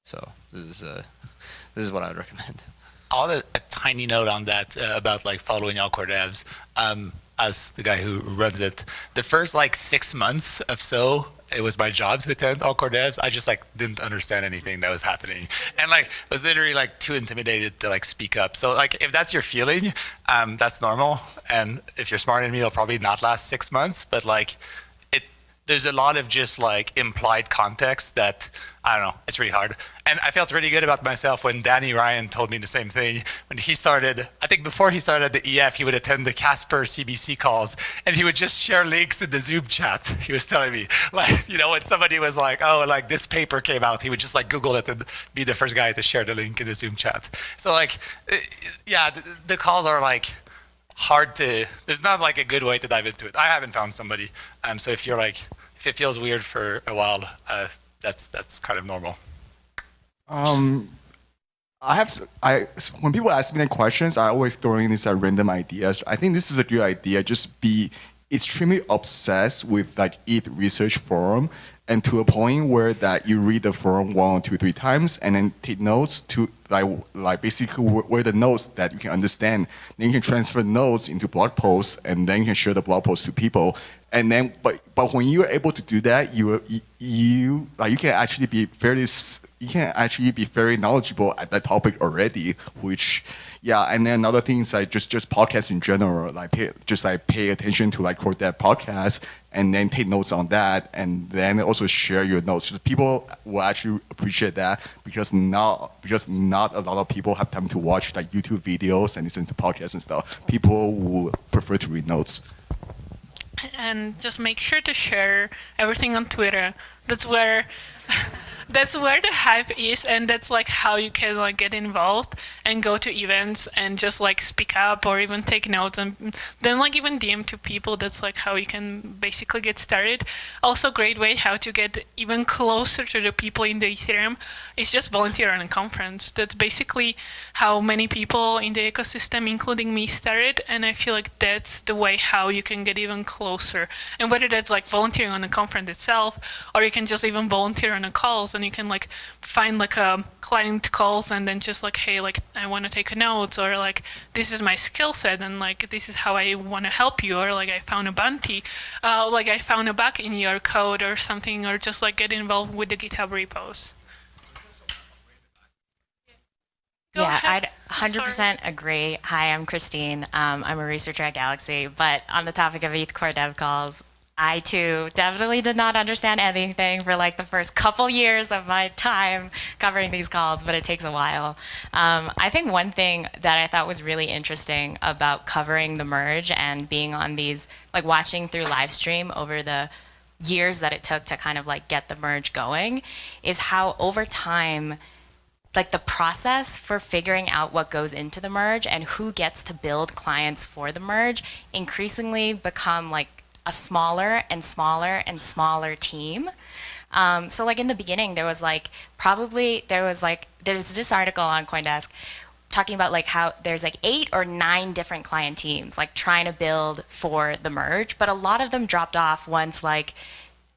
[SPEAKER 18] So this is uh, [laughs] this is what I would recommend.
[SPEAKER 2] I'll add a, a tiny note on that uh, about like following all core devs. Um, as the guy who runs it, the first like six months of so it was my job to attend all core devs. I just like didn't understand anything that was happening, and like was literally like too intimidated to like speak up. So like if that's your feeling, um, that's normal. And if you're smarter than me, it'll probably not last six months. But like it there's a lot of just like implied context that I don't know, it's really hard. And I felt really good about myself when Danny Ryan told me the same thing. When he started, I think before he started the EF, he would attend the Casper CBC calls and he would just share links in the Zoom chat. [laughs] He was telling me, like, you know, when somebody was like, oh, like this paper came out, he would just like Google it and be the first guy to share the link in the Zoom chat. So like, eh, yeah, the, the calls are like, hard to, there's not like a good way to dive into it. I haven't found somebody. Um, so if you're like, if it feels weird for a while, uh, that's, that's kind of normal.
[SPEAKER 7] Um, I have, I, when people ask me the questions, I always throw in these uh, random ideas. I think this is a good idea. Just be extremely obsessed with like ETH research forum and to a point where that you read the forum one two, three times and then take notes to like, like basically where the notes that you can understand. Then you can transfer notes into blog posts and then you can share the blog posts to people. And then, but, but when you're able to do that, you, you, like you can actually be fairly, you can actually be very knowledgeable at that topic already, which yeah, and then another thing is like just just podcasts in general, like pay, just like pay attention to like core that podcast and then take notes on that, and then also share your notes. Just people will actually appreciate that because not because not a lot of people have time to watch like YouTube videos and listen to podcasts and stuff. People will prefer to read notes.
[SPEAKER 1] And just make sure to share everything on Twitter. That's where [laughs] that's where the hype is and that's like how you can like get involved and go to events and just like speak up or even take notes and then like even DM to people. That's like how you can basically get started. Also great way how to get even closer to the people in the Ethereum is just volunteer on a conference. That's basically how many people in the ecosystem including me started and I feel like that's the way how you can get even closer. And whether that's like volunteering on a conference itself or you can just even volunteer on a calls and you can like find like a client calls and then just like hey like I want to take a notes or like this is my skill set and like this is how I want to help you or like I found a bounty uh, like I found a bug in your code or something or just like get involved with the GitHub repos.
[SPEAKER 19] Go yeah, ahead. I'd 100% agree. Hi, I'm Christine. Um, I'm a researcher at Galaxy. But on the topic of ETH Core Dev calls, I too definitely did not understand anything for like the first couple years of my time covering these calls, but it takes a while. Um, I think one thing that I thought was really interesting about covering the merge and being on these, like watching through live stream over the years that it took to kind of like get the merge going, is how over time like the process for figuring out what goes into the merge and who gets to build clients for the merge increasingly become like a smaller and smaller and smaller team. Um, so like in the beginning, there was like probably there was like there's this article on CoinDesk talking about like how there's like eight or nine different client teams like trying to build for the merge, but a lot of them dropped off once like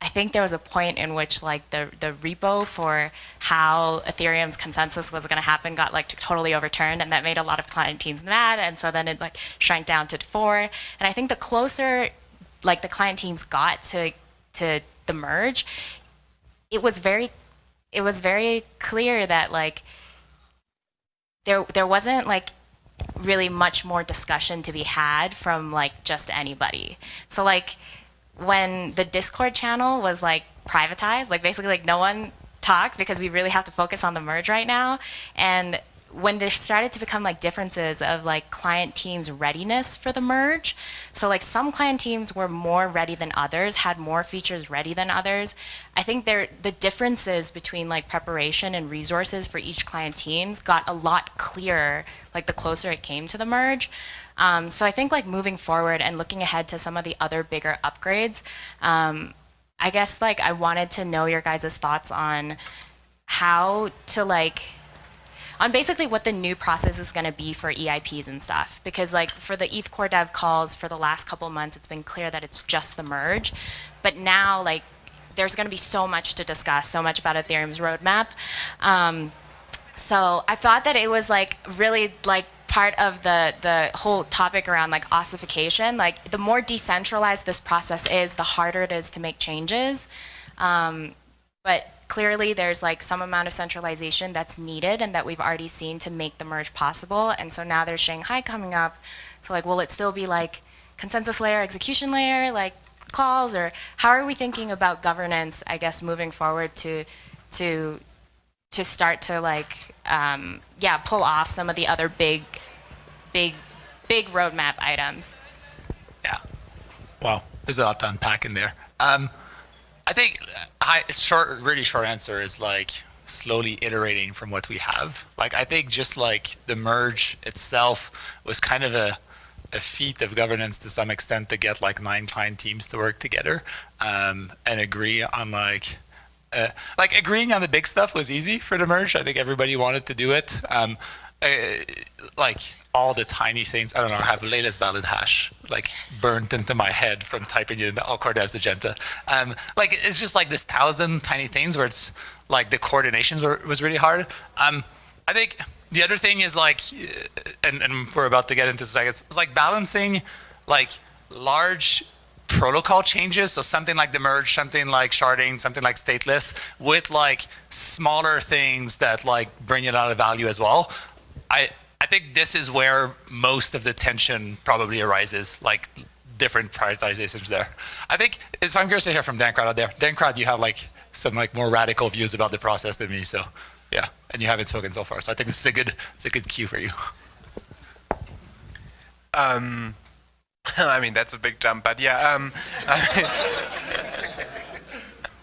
[SPEAKER 19] I think there was a point in which like the the repo for how Ethereum's consensus was going to happen got like totally overturned, and that made a lot of client teams mad, and so then it like shrank down to four. And I think the closer like the client teams got to to the merge, it was very it was very clear that like there there wasn't like really much more discussion to be had from like just anybody. So like when the Discord channel was like privatized, like basically like no one talked because we really have to focus on the merge right now. And when there started to become like differences of like client teams readiness for the merge so like some client teams were more ready than others had more features ready than others i think there the differences between like preparation and resources for each client teams got a lot clearer like the closer it came to the merge um, so i think like moving forward and looking ahead to some of the other bigger upgrades um, i guess like i wanted to know your guys' thoughts on how to like on basically what the new process is going to be for EIPs and stuff. Because like for the ETH Core Dev calls for the last couple months, it's been clear that it's just the merge. But now like there's going to be so much to discuss, so much about Ethereum's roadmap. Um, so I thought that it was like really like part of the the whole topic around like ossification. Like the more decentralized this process is, the harder it is to make changes. Um, but clearly there's like some amount of centralization that's needed and that we've already seen to make the merge possible. And so now there's Shanghai coming up. So like, will it still be like consensus layer, execution layer, like calls, or how are we thinking about governance, I guess, moving forward to, to, to start to like, um, yeah, pull off some of the other big, big, big roadmap items?
[SPEAKER 2] Yeah. Wow. There's a lot to unpack in there. Um, I think high, short, really short answer is like slowly iterating from what we have. Like I think just like the merge itself was kind of a a feat of governance to some extent to get like nine client teams to work together um, and agree on like uh, like agreeing on the big stuff was easy for the merge. I think everybody wanted to do it. Um, uh, like all the tiny things. I don't know. I have latest valid hash like burnt into my head from typing it in the Core Devs agenda. Um, like it's just like this thousand tiny things where it's like the coordination was really hard. Um, I think the other thing is like, uh, and, and we're about to get into this, I guess, it's like balancing like large protocol changes, so something like the merge, something like sharding, something like stateless, with like smaller things that like bring a lot of value as well. I I think this is where most of the tension probably arises, like different prioritizations there. I think, so I'm curious to hear from Dankrad out there. Dankrad, you have like some like more radical views about the process than me, so yeah, and you haven't spoken so far, so I think this is a good, it's a good cue for you.
[SPEAKER 20] Um, [laughs] I mean, that's a big jump, but yeah, um, [laughs]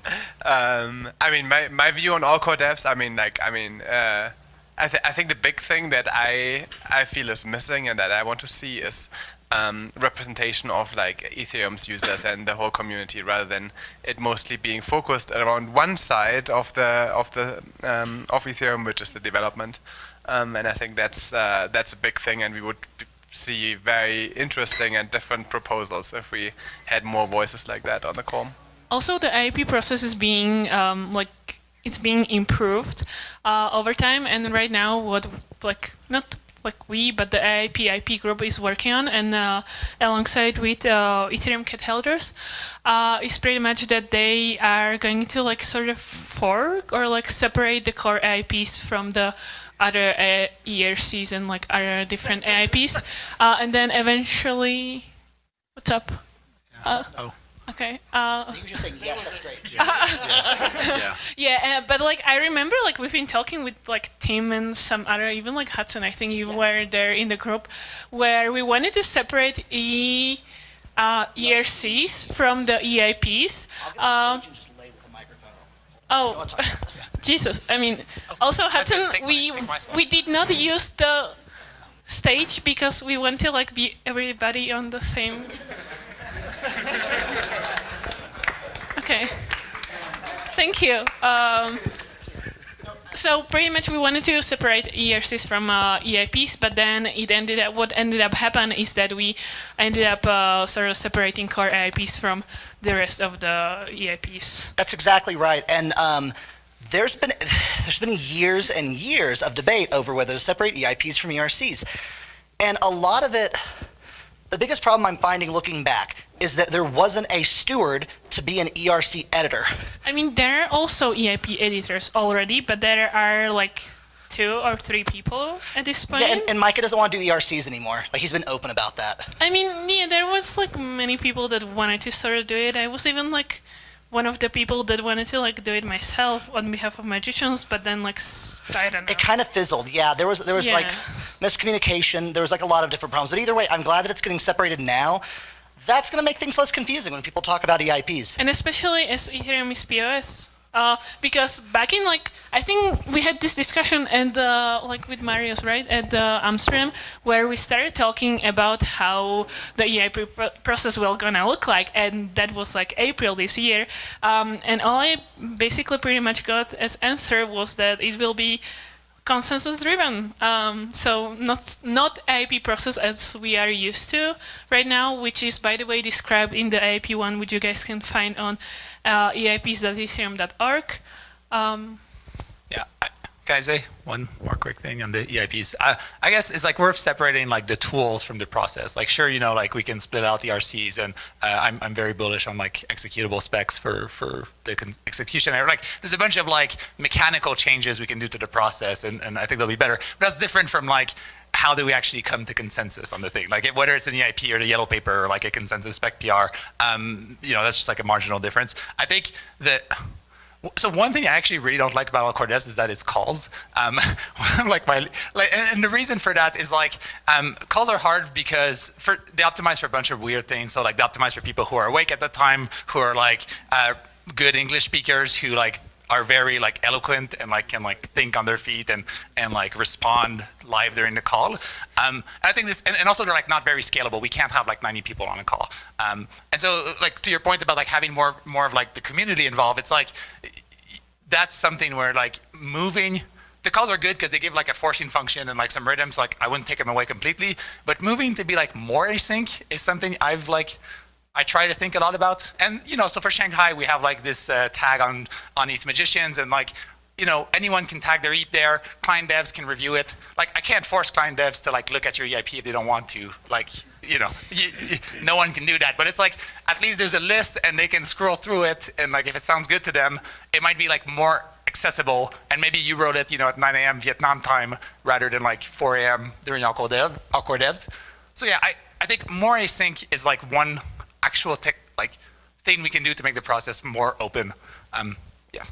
[SPEAKER 20] [laughs] um, I mean, my, my view on all core devs, I mean, like, I mean, uh, I, th I think the big thing that I I feel is missing and that I want to see is um, representation of like Ethereum's users and the whole community, rather than it mostly being focused around one side of the of the um, of Ethereum, which is the development. Um, and I think that's uh, that's a big thing, and we would see very interesting and different proposals if we had more voices like that on the call.
[SPEAKER 1] Also, the EIP process is being um, like it's being improved uh, over time. And right now, what like not like we, but the IIP IP group is working on, and uh, alongside with uh, Ethereum Cat Herders, uh, is pretty much that they are going to like sort of fork or like separate the core EIPs from the other uh, ERCs and like other different EIPs, uh, and then eventually, what's up? Uh, oh. Okay. Uh,
[SPEAKER 21] you just saying yes. That's great. [laughs]
[SPEAKER 1] yeah. yeah. uh, but like I remember, like we've been talking with like Tim and some other, even like Hudson. I think you yeah. were there in the group, where we wanted to separate E uh, ERCs from the EIPs. Uh, oh, [laughs] Jesus! I mean, also Hudson, we we did not use the stage because we want to like be everybody on the same. Okay. Thank you. Um, so pretty much we wanted to separate ERCs from uh, EIPs, but then it ended up, what ended up happening is that we ended up uh, sort of separating core EIPs from the rest of the EIPs.
[SPEAKER 21] That's exactly right. And um, there's been [sighs] there's been years and years of debate over whether to separate EIPs from ERCs. And a lot of it, the biggest problem I'm finding looking back is that there wasn't a steward to be an ERC editor.
[SPEAKER 1] I mean, there are also EIP editors already, but there are like two or three people at this point.
[SPEAKER 21] Yeah, and, and Micah doesn't want to do ERCs anymore. Like he's been open about that.
[SPEAKER 1] I mean, yeah, there was like many people that wanted to sort of do it. I was even like one of the people that wanted to like do it myself on behalf of magicians, but then like I don't know.
[SPEAKER 21] It kind of fizzled. Yeah, there was there was like miscommunication. There was like a lot of different problems. But either way, I'm glad that it's getting separated now. That's going to make things less confusing when people talk about EIPs.
[SPEAKER 1] and especially as Ethereum is POS. Uh, because back in like I think we had this discussion and uh, like with Marius right at uh, Amsterdam where we started talking about how the EIP pro- process will gonna look like and that was like April this year um, and all I basically pretty much got as answer was that it will be consensus driven. Um, so not not EIP process as we are used to right now, which is by the way described in the EIP one, which you guys can find on uh, eips.ethereum.org. Um,
[SPEAKER 2] Yeah. Can I say one more quick thing on the EIPs? I, I guess it's like worth separating like the tools from the process. Like sure, you know, like we can split out the ERCs, and uh, I'm I'm very bullish on like executable specs for for the execution. Like there's a bunch of like mechanical changes we can do to the process, and, and I think they'll be better. But that's different from like how do we actually come to consensus on the thing? Like whether it's an EIP or the yellow paper or like a consensus spec PR, um, you know, that's just like a marginal difference. I think that so one thing I actually really don't like about Core Devs is that it's calls. Um, [laughs] like my, like, and, and the reason for that is like um, calls are hard because for they optimize for a bunch of weird things. So like they optimize for people who are awake at the time, who are like uh, good English speakers, who like are very like eloquent and like can like think on their feet and and like respond live during the call. Um, and I think this, and, and also they're like not very scalable. We can't have like 90 people on a call. Um, and so like to your point about like having more more of like the community involved, it's like that's something where like moving the calls are good because they give like a forcing function and like some rhythms like i wouldn't take them away completely but moving to be like more async is something i've like i try to think a lot about. And you know so for shanghai we have like this uh, tag on on ETH magicians and like you know anyone can tag their ETH there. Client devs can review it. Like i can't force client devs to like look at your eip if they don't want to. Like you know [laughs] you, you- no one can do that. But it's like at least there's a list and they can scroll through it. And like if it sounds good to them it might be like more accessible. And maybe you wrote it you know at 9 a.m vietnam time rather than like 4 a.m during all core dev all core devs. So yeah i i think more async is like one actual tech like thing we can do to make the process more open. Um yeah.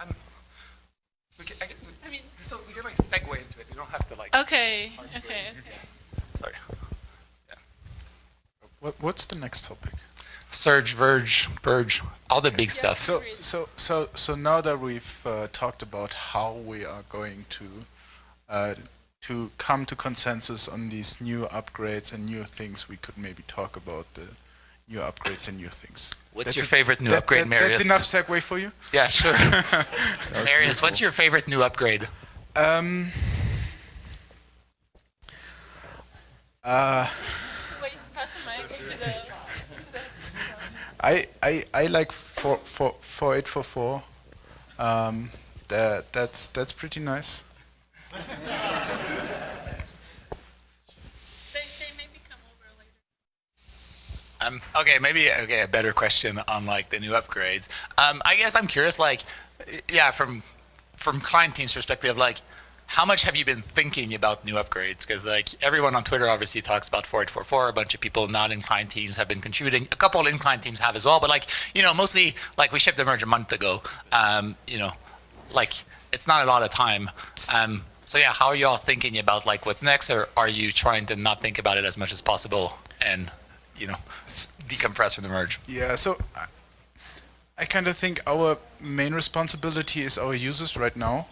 [SPEAKER 2] Um, we can, I, can- I mean so we can like segue into it. We don't have to like
[SPEAKER 1] okay, okay, okay.
[SPEAKER 2] sorry.
[SPEAKER 22] What, what's the next topic?
[SPEAKER 2] Surge, Verge, Verge, all the big stuff.
[SPEAKER 22] So, so, so, so now that we've uh, talked about how we are going to uh, to come to consensus on these new upgrades and new things, we could maybe talk about the new upgrades and new things.
[SPEAKER 2] What's your favorite new upgrade,
[SPEAKER 22] that- That's enough segue for you.
[SPEAKER 2] Yeah, sure. [laughs] [laughs] Marius, what's your favorite new upgrade?
[SPEAKER 22] Um. Uh,
[SPEAKER 1] Wait, pass the mic to the-
[SPEAKER 22] I, I, I like four, four, four eight four four. Um, that that's that's pretty nice.
[SPEAKER 2] Um, okay, maybe okay, a better question on like the new upgrades. Um, I guess I'm curious, like, yeah, from from client team's perspective, like, how much have you been thinking about new upgrades? Because like everyone on Twitter obviously talks about 4844. A bunch of people not in client teams have been contributing. A couple in client teams have as well, but like you know, mostly like we shipped the merge a month ago. Um, you know, like it's not a lot of time. Um, so yeah, how are you all thinking about like what's next, or are you trying to not think about it as much as possible and you know decompress from the merge?
[SPEAKER 22] Yeah, so I, I kind of think our main responsibility is our users right now.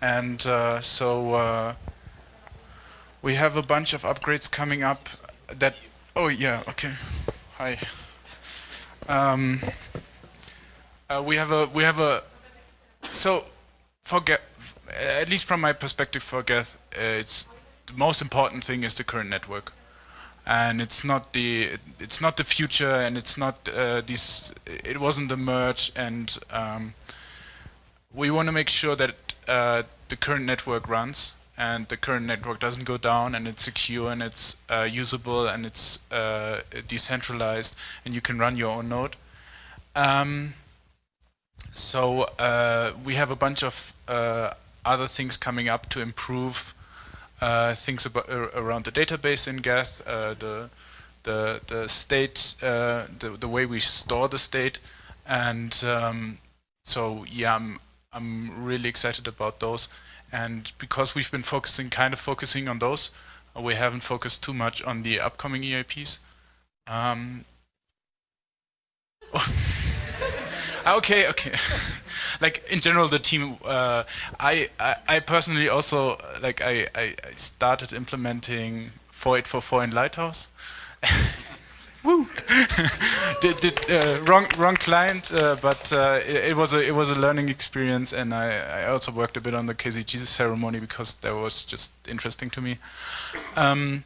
[SPEAKER 22] And uh, so uh, we have a bunch of upgrades coming up that, oh yeah, okay, hi. Um, uh, we have a, we have a, so for Geth, at least from my perspective for Geth uh, it's the most important thing is the current network. And it's not the it's not the future and it's not uh, this it wasn't the merge and um, we want to make sure that uh, the current network runs and the current network doesn't go down and it's secure and it's uh, usable and it's uh, decentralized and you can run your own node. Um, so uh, we have a bunch of uh, other things coming up to improve uh, things about, around the database in Geth, uh, the the the state, uh, the the way we store the state, and um, so yeah, I'm I'm really excited about those. And because we've been focusing, kind of focusing on those, uh, we haven't focused too much on the upcoming EIPs. Um, [laughs] [laughs] okay, okay. [laughs] like in general, the team. Uh, I, I, I personally also like I, I, I started implementing 4844 in Lighthouse. [laughs] Woo! did, did uh, wrong wrong client, uh, but uh, it, it, was a it was a learning experience, and I, I also worked a bit on the KZG ceremony because that was just interesting to me. Um,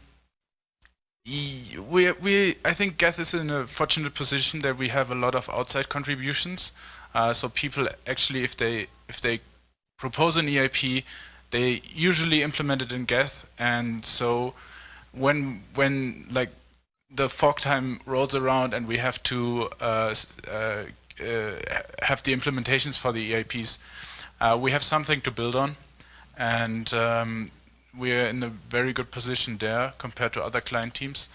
[SPEAKER 22] we we I think Geth is in a fortunate position that we have a lot of outside contributions. Uh, so people actually, if they if they propose an EIP, they usually implement it in Geth, and so when when like the fork time rolls around and we have to uh, uh, uh, have the implementations for the EIPs, uh, we have something to build on, and um, we're in a very good position there compared to other client teams,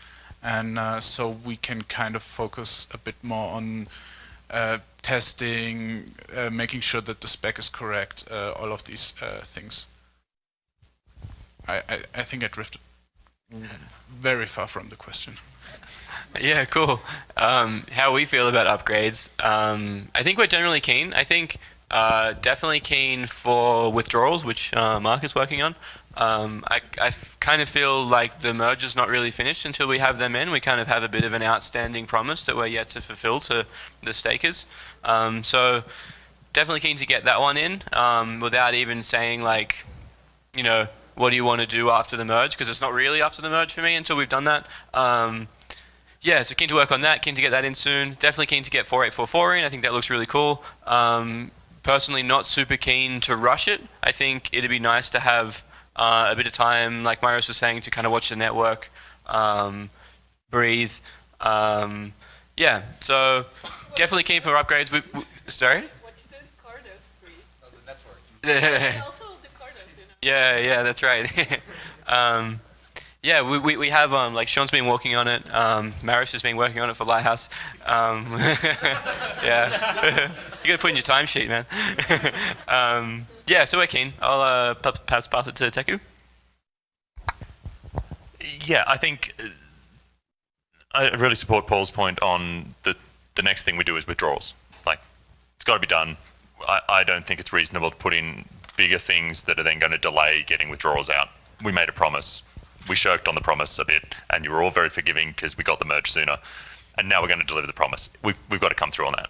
[SPEAKER 22] and uh, so we can kind of focus a bit more on uh, testing, making sure that the spec is correct, all of these things. I, I, I think I drifted very far from the question. [laughs]
[SPEAKER 4] Yeah, cool. Um, how we feel about upgrades? Um, I think we're generally keen. I think uh, definitely keen for withdrawals, which uh, Mark is working on. Um, I, I kind of feel like the merge is not really finished until we have them in. We kind of have a bit of an outstanding promise that we're yet to fulfill to the stakers. Um, so definitely keen to get that one in um, without even saying like, you know, what do you want to do after the merge? Because it's not really after the merge for me until we've done that. Um, yeah, so keen to work on that, keen to get that in soon. Definitely keen to get 4844 in. I think that looks really cool. Um, personally, not super keen to rush it. I think it'd be nice to have uh, a bit of time, like Marius was saying, to kind of watch the network, um, breathe. Um, yeah, so definitely keen for upgrades. We, we, sorry? Watch the Cardos breathe. [laughs] Yeah, yeah, that's right. [laughs] um, yeah, we, we, we have, um, like, Sean's been working on it. Um, Marius has been working on it for Lighthouse. Um, [laughs] yeah. [laughs] you got to put in your timesheet, man. [laughs] um, yeah, so we're keen. I'll uh, pass, pass it to Teku.
[SPEAKER 3] Yeah, I think uh, I really support Paul's point on the, the next thing we do is withdrawals. Like, it's got to be done. I, I don't think it's reasonable to put in bigger things that are then going to delay getting withdrawals out. We made a promise we shirked on the promise a bit, and you were all very forgiving because we got the merge sooner. And now we're going to deliver the promise. We've, we've got to come through on that.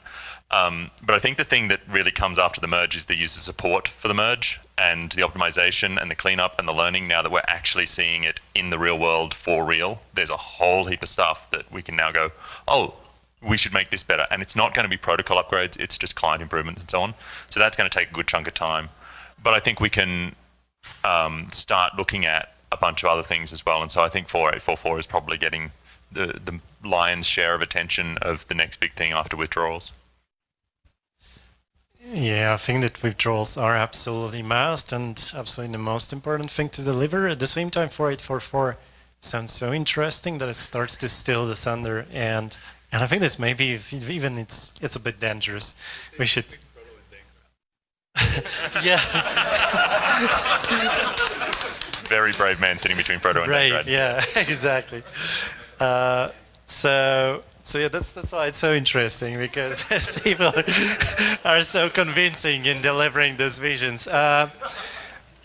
[SPEAKER 3] Um, but I think the thing that really comes after the merge is the user support for the merge and the optimization and the cleanup and the learning now that we're actually seeing it in the real world for real. There's a whole heap of stuff that we can now go, oh, we should make this better. And it's not going to be protocol upgrades, it's just client improvements and so on. So that's going to take a good chunk of time. But I think we can um, start looking at a bunch of other things as well. And so I think 4844 is probably getting the, the lion's share of attention of the next big thing after withdrawals.
[SPEAKER 23] Yeah, I think that withdrawals are absolutely must and absolutely the most important thing to deliver. At the same time, 4844 sounds so interesting that it starts to steal the thunder, and and I think this maybe even it's it's a bit dangerous. We should. [laughs] [laughs] yeah. [laughs]
[SPEAKER 3] very brave man sitting between Proto and
[SPEAKER 23] Brave, yeah, [laughs] exactly. Uh, so, so yeah, that's that's why it's so interesting because [laughs] people are so convincing in delivering those visions. Uh,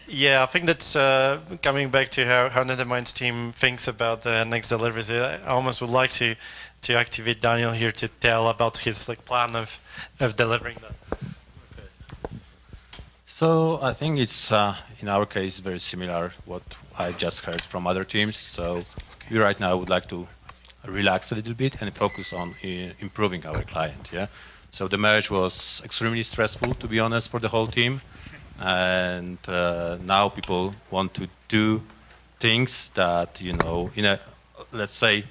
[SPEAKER 23] yeah, I think that uh, coming back to how, how Nethermind's team thinks about the next deliveries, I almost would like to to activate Daniel here to tell about his like plan of of delivering that.
[SPEAKER 24] So I think it's uh, in our case very similar what I just heard from other teams. So we right now would like to relax a little bit and focus on uh, improving our client. Yeah. So the merge was extremely stressful, to be honest, for the whole team, and uh, now people want to do things that you know in a let's say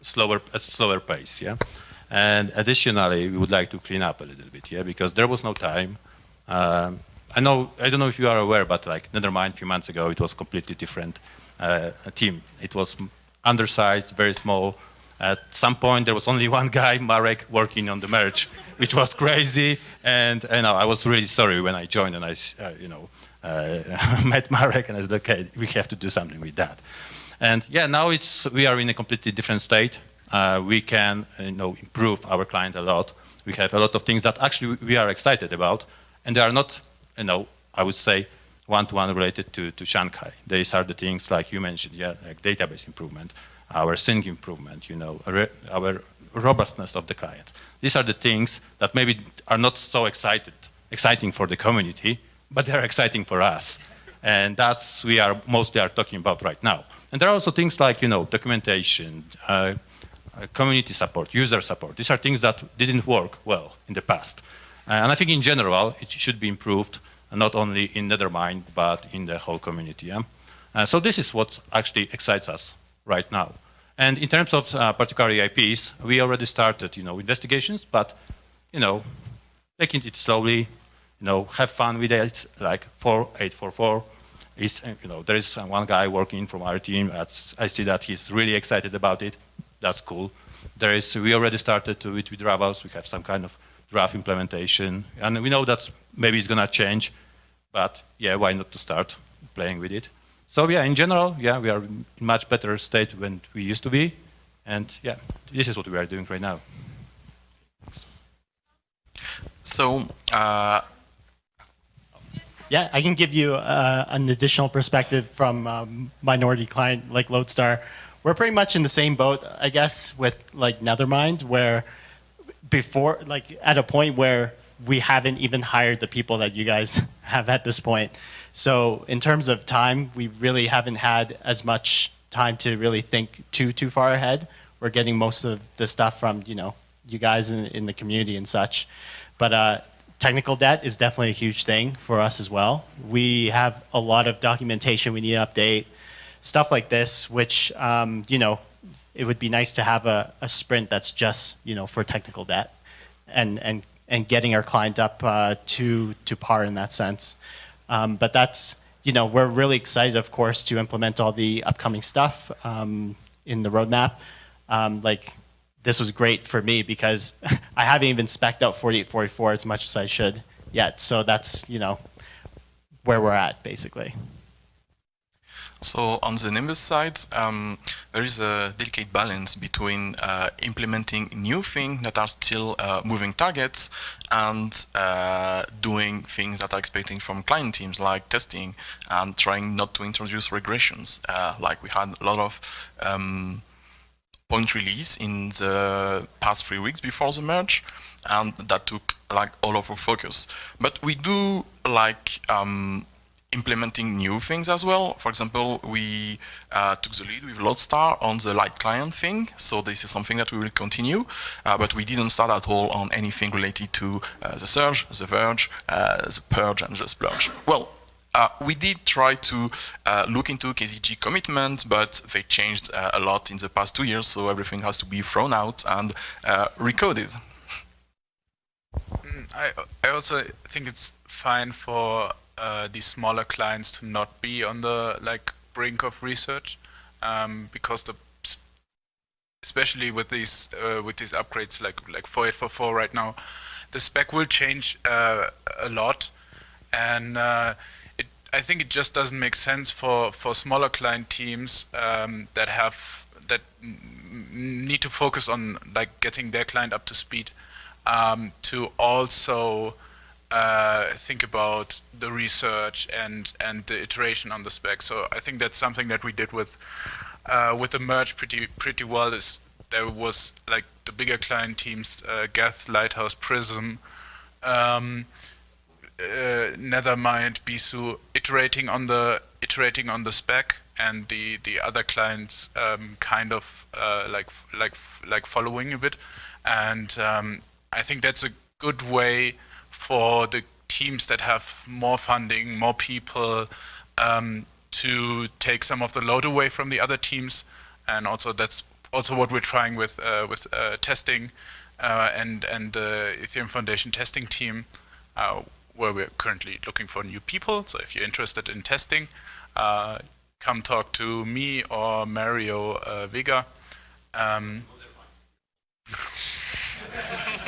[SPEAKER 24] slower a slower pace. Yeah. And additionally, we would like to clean up a little bit, yeah, because there was no time. Um, I know, I don't know if you are aware, but like Nethermind a few months ago, it was completely different uh, team. It was undersized, very small, At some point, there was only [laughs] one guy, Marek, working on the merge, which was crazy. And you know, I was really sorry when I joined and I, uh, you know, uh, [laughs] met Marek and I said, okay, we have to do something with that. And yeah, now it's we are in a completely different state. Uh, we can, you know, improve our client a lot. We have a lot of things that actually we are excited about, and they are not, you know, I would say, one-to-one -one related to, to Shanghai. These are the things like you mentioned, yeah, like database improvement, our sync improvement, you know, our robustness of the client. These are the things that maybe are not so excited, exciting for the community, but they're exciting for us. And that's we are mostly are talking about right now. And there are also things like, you know, documentation, uh, uh community support, user support. These are things that didn't work well in the past. Uh, and I think in general, it should be improved, not only in Nethermind, but in the whole community. Yeah? Uh, so this is what actually excites us right now. And in terms of uh, particular EIPs, we already started, you know, investigations, but, you know, taking it slowly, you know, have fun with it, like 4844 is, you know, there is one guy working from our team. I see that he's really excited about it. That's cool. There is, we already started to with, with Ravals. We have some kind of draft implementation, and we know that maybe it's gonna change, but yeah, why not to start playing with it? So yeah, in general, yeah, we are in much better state than we used to be, and yeah, this is what we are doing right now.
[SPEAKER 25] So uh,
[SPEAKER 12] yeah, I can give you uh, an additional perspective from um, minority client like Lodestar. We're pretty much in the same boat, I guess, with like Nethermind, where before, like at a point where we haven't even hired the people that you guys [laughs] have at this point. So in terms of time, we really haven't had as much time to really think too too far ahead. We're getting most of the stuff from you know you guys in, in the community and such. But uh, technical debt is definitely a huge thing for us as well. We have a lot of documentation we need to update, stuff like this, which, um, you know, it would be nice to have a, a, sprint that's just, you know, for technical debt and, and, and getting our client up uh, to, to par in that sense. Um, but that's, you know, we're really excited, of course, to implement all the upcoming stuff um, in the roadmap. Um, like this was great for me because [laughs] I haven't even specced out 4844 as much as I should yet. So that's, you know, where we're at basically.
[SPEAKER 25] So on the Nimbus side, um, there is a delicate balance between uh, implementing new things that are still uh, moving targets and uh, doing things that are expecting from client teams like testing and trying not to introduce regressions. Uh, like we had a lot of um, point release in the past three weeks before the merge, and that took like all of our focus. But we do like um, implementing new things as well. For example, we uh, took the lead with Lodestar on the light client thing, so this is something that we will continue, uh, but we didn't start at all on anything related to uh, the Surge, the Verge, uh, the Purge, and the Splurge. Well, uh, we did try to uh, look into KZG commitments, but they changed uh, a lot in the past two years, so everything has to be thrown out and uh, recoded.
[SPEAKER 22] Mm, I, I also think it's fine for uh, these smaller clients to not be on the like brink of research, um, because the especially with these uh, with these upgrades like like 4844 right now, the spec will change a lot, and it I think it just doesn't make sense for, for smaller client teams um, that have that need to focus on like getting their client up to speed um, to also uh, think about the research and and the iteration on the spec. So I think that's something that we did with uh, with the merge pretty pretty well. Is there was like the bigger client teams, uh, Geth, Lighthouse, Prism. Um, uh, Nethermind, Besu iterating on the iterating on the spec, and the the other clients um, kind of uh, like like like following a bit, and um, I think that's a good way for the teams that have more funding, more people, um, to take some of the load away from the other teams, and also that's also what we're trying with uh, with uh, testing uh, and and the Ethereum Foundation testing team. Uh, where we're currently looking for new people. So if you're interested in testing, uh, come talk to me or Mario uh, Vega. Um, [laughs] [laughs]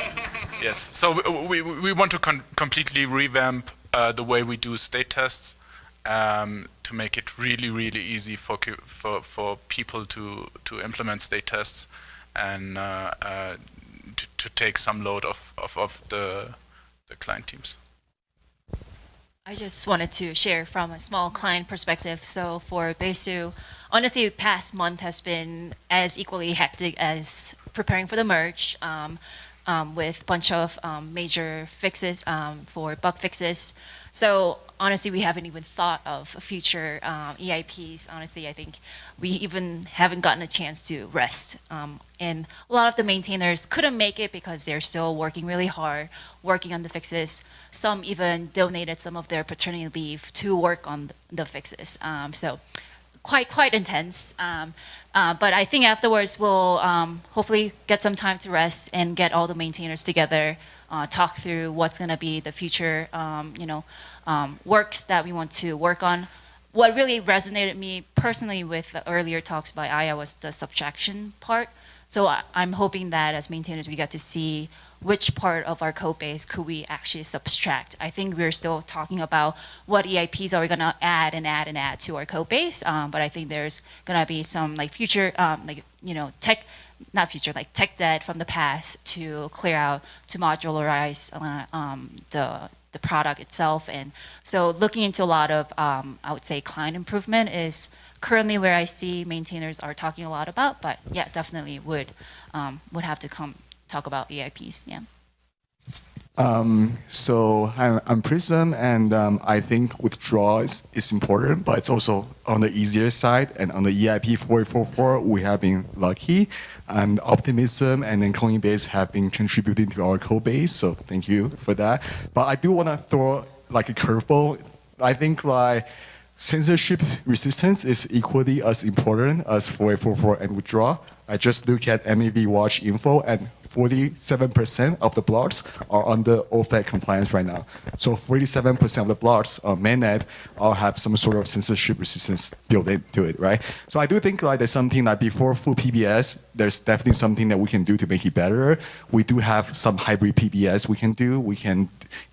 [SPEAKER 22] yes. So we, we, want to completely revamp uh, the way we do state tests um, to make it really, really easy for for for people to to implement state tests and uh, uh, to, to take some load off of, of the the client teams.
[SPEAKER 6] I just wanted to share from a small client perspective. So for Besu, honestly, past month has been as equally hectic as preparing for the merge. Um, um, with a bunch of um, major fixes um, for bug fixes. So honestly, we haven't even thought of future um, EIPs. Honestly, I think we even haven't gotten a chance to rest. Um, and a lot of the maintainers couldn't make it because they're still working really hard, working on the fixes. Some even donated some of their paternity leave to work on the fixes. So quite quite intense. Um, uh, but I think afterwards we'll um, hopefully get some time to rest and get all the maintainers together, uh, talk through what's going to be the future, um, you know, um, works that we want to work on. What really resonated me personally with the earlier talks by Aya was the subtraction part. So I, I'm hoping that as maintainers we get to see which part of our code base could we actually subtract. I think we're still talking about what EIPs are we gonna add and add and add to our code base, um, but I think there's gonna be some like future, um, like, you know, tech, not future, like tech debt from the past to clear out, to modularize uh, um, the, the product itself. And so looking into a lot of, um, I would say client improvement is currently where I see maintainers are talking a lot about, but yeah, definitely would, um, would have to come talk about EIPs. Yeah.
[SPEAKER 7] Um, so I'm, I'm Prism, and um, I think withdrawal is, is important, but it's also on the easier side. And on the EIP 4844, we have been lucky, and Optimism and then Coinbase have been contributing to our code base. So thank you for that. But I do want to throw like a curveball. I think like censorship resistance is equally as important as 4844 and withdrawal. I just look at MEV watch info and 47% of the blocks are under OFAC compliance right now. So 47% of the blocks on mainnet all have some sort of censorship resistance built into it, right? So I do think like there's something like before full PBS, there's definitely something that we can do to make it better. We do have some hybrid PBS we can do. We can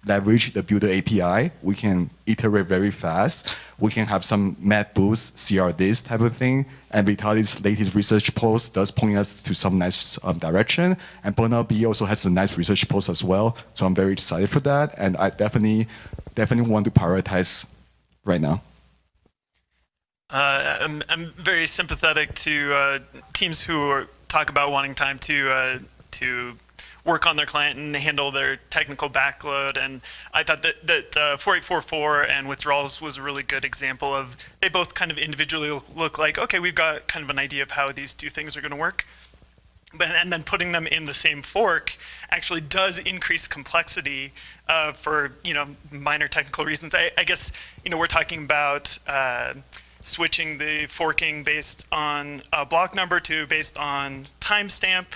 [SPEAKER 7] leverage the builder API. We can iterate very fast. We can have some mat boost, CRDs type of thing. And Vitalik's latest research post does point us to some nice um, direction. And Barnabé also has a nice research post as well. So I'm very excited for that. And I definitely, definitely want to prioritize right now.
[SPEAKER 26] Uh, I'm, I'm very sympathetic to uh, teams who are, talk about wanting time to uh, to work on their client and handle their technical backload. And I thought that, that uh, 4844 and withdrawals was a really good example of, they both kind of individually look like, okay, we've got kind of an idea of how these two things are going to work. But, and then putting them in the same fork actually does increase complexity uh, for you know minor technical reasons. I, I, guess you know we're talking about uh, switching the forking based on a block number to based on timestamp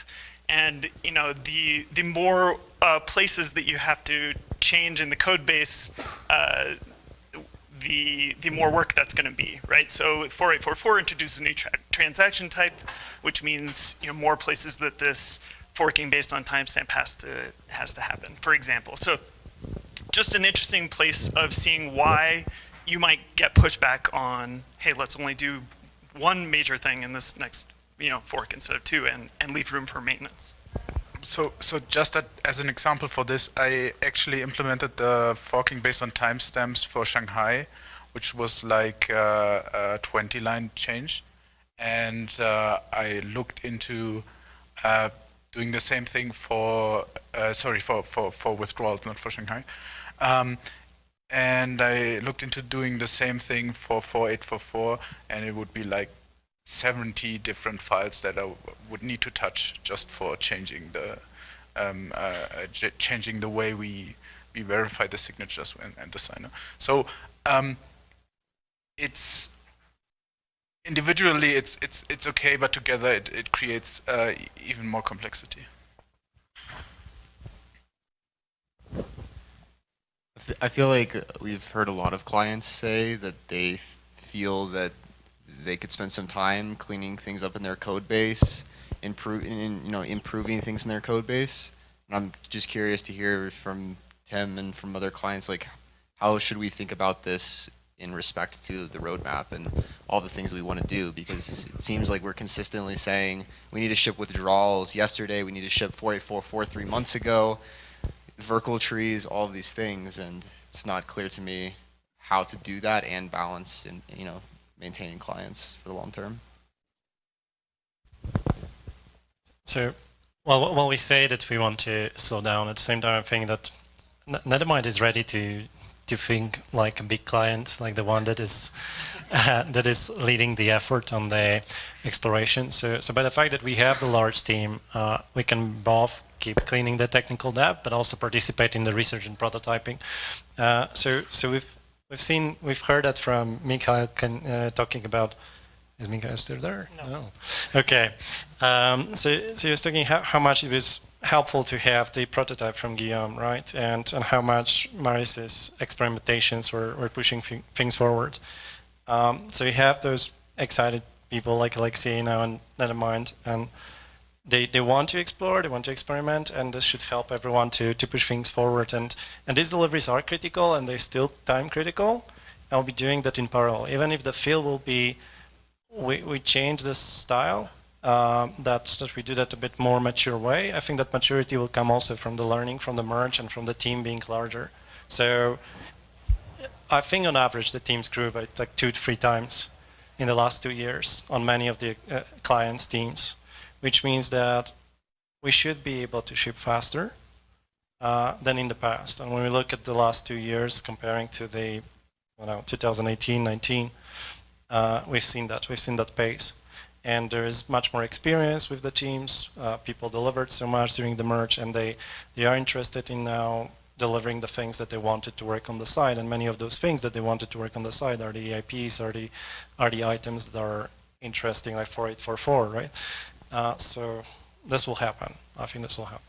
[SPEAKER 26] and you know the the more uh, places that you have to change in the code base, uh, the the more work that's going to be, right? So 4844 introduces a new tra transaction type, which means you know more places that this forking based on timestamp has to has to happen. For example, so just an interesting place of seeing why you might get pushback on, hey, let's only do one major thing in this next you know, fork instead of two and, and leave room for maintenance.
[SPEAKER 22] So, so just as an example for this, I actually implemented the forking based on timestamps for Shanghai, which was like uh, a 20 line change. And uh, I looked into uh, doing the same thing for, uh, sorry, for, for, for withdrawals, not for Shanghai. Um, and I looked into doing the same thing for 4844, and it would be like 70 different files that I would need to touch just for changing the um, uh, changing the way we we verify the signatures and, and the signer. So um, it's individually it's it's it's okay, but together it it creates uh, even more complexity.
[SPEAKER 9] I feel like we've heard a lot of clients say that they feel that they could spend some time cleaning things up in their code base improve you know improving things in their code base. And I'm just curious to hear from Tim and from other clients like how should we think about this in respect to the roadmap and all the things we want to do because it seems like we're consistently saying we need to ship withdrawals yesterday, we need to ship 484 three months ago, Verkle trees, all of these things, and it's not clear to me how to do that and balance and you know maintaining clients for the long term.
[SPEAKER 5] So, well, when we say that we want to slow down, at the same time, I think that Nethermind is ready to to think like a big client, like the one that is uh, [laughs] that is leading the effort on the exploration. So, so by the fact that we have the large team, uh, we can both keep cleaning the technical debt, but also participate in the research and prototyping. Uh, so, so we've we've seen, we've heard that from Mikhail can, uh, talking about. Is Mikhail still there? No. no. Okay. Um, so, so he was talking how, how much it was helpful to have the prototype from Guillaume, right? And, and how much Maurice's experimentations were, were pushing things forward. Um, so you have those excited people like Alexei now and Nethermind, and they, they want to explore, they want to experiment, and this should help everyone to, to push things forward. And, and these deliveries are critical, and they're still time critical. I'll be doing that in parallel. Even if the field will be, we, we change this style, um, that, that we do that a bit more mature way. I think that maturity will come also from the learning from the merge and from the team being larger. So I think on average the teams grew by like two to three times in the last two years on many of the uh, clients' teams, which means that we should be able to ship faster uh, than in the past. And when we look at the last two years comparing to the you know, 2018-19, uh, we've seen that. We've seen that pace and there is much more experience with the teams. Uh, people delivered so much during the merge, and they they are interested in now delivering the things that they wanted to work on the side. And many of those things that they wanted to work on the side are the EIPs, are the are the items that are interesting, like 4844, right? Uh, so this will happen. I think this will happen.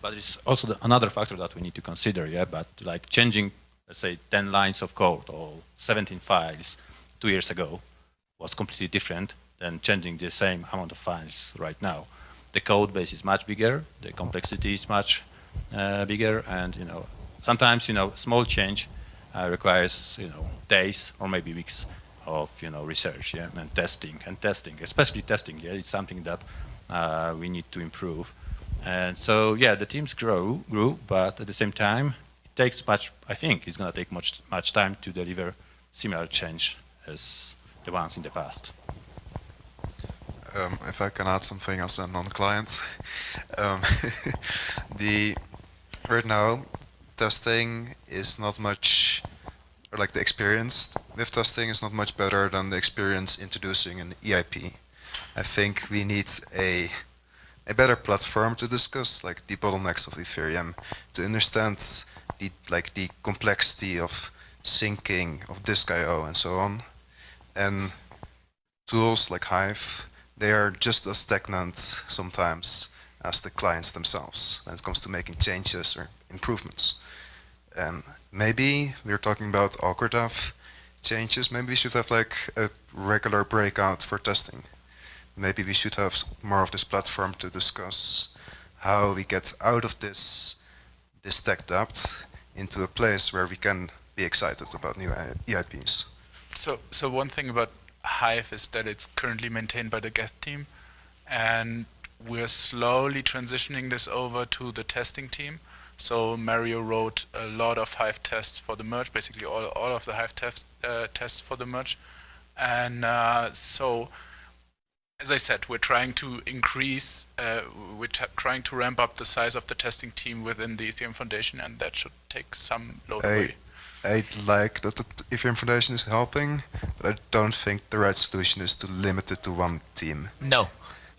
[SPEAKER 24] But it's also the, another factor that we need to consider, yeah. But like changing, let's say, 10 lines of code or 17 files two years ago was completely different than changing the same amount of files right now. The code base is much bigger, the complexity is much uh, bigger, and you know sometimes you know small change uh, requires you know days or maybe weeks of you know research yeah, and testing and testing, especially testing. Yeah, it's something that uh, we need to improve. And so yeah, the teams grow, grew, but at the same time, it takes much. I think it's going to take much much time to deliver similar change as the ones in the past.
[SPEAKER 11] Um, if I can add something as a non-client, um, [laughs] the right now testing is not much, or like the experience with testing is not much better than the experience introducing an EIP. I think we need a a better platform to discuss like the bottlenecks of Ethereum to understand the like the complexity of syncing of disk I/O and so on and tools like Hive, they are just as stagnant sometimes as the clients themselves when it comes to making changes or improvements. Maybe we're talking about all core dev changes, maybe we should have like a regular breakout for testing. Maybe we should have more of this platform to discuss how we get out of this, this tech debt into a place where we can be excited about new EIPs.
[SPEAKER 22] So, so one thing about Hive is that it's currently maintained by the Geth team, and we're slowly transitioning this over to the testing team. So Mario wrote a lot of Hive tests for the merge, basically all, all of the Hive test, uh, tests for the merge. And uh, so, as I said, we're trying to increase, uh, we're trying to ramp up the size of the testing team within the Ethereum Foundation, and that should take some load away.
[SPEAKER 11] I'd like that the Ethereum Foundation is helping, but I don't think the right solution is to limit it to one team.
[SPEAKER 2] No,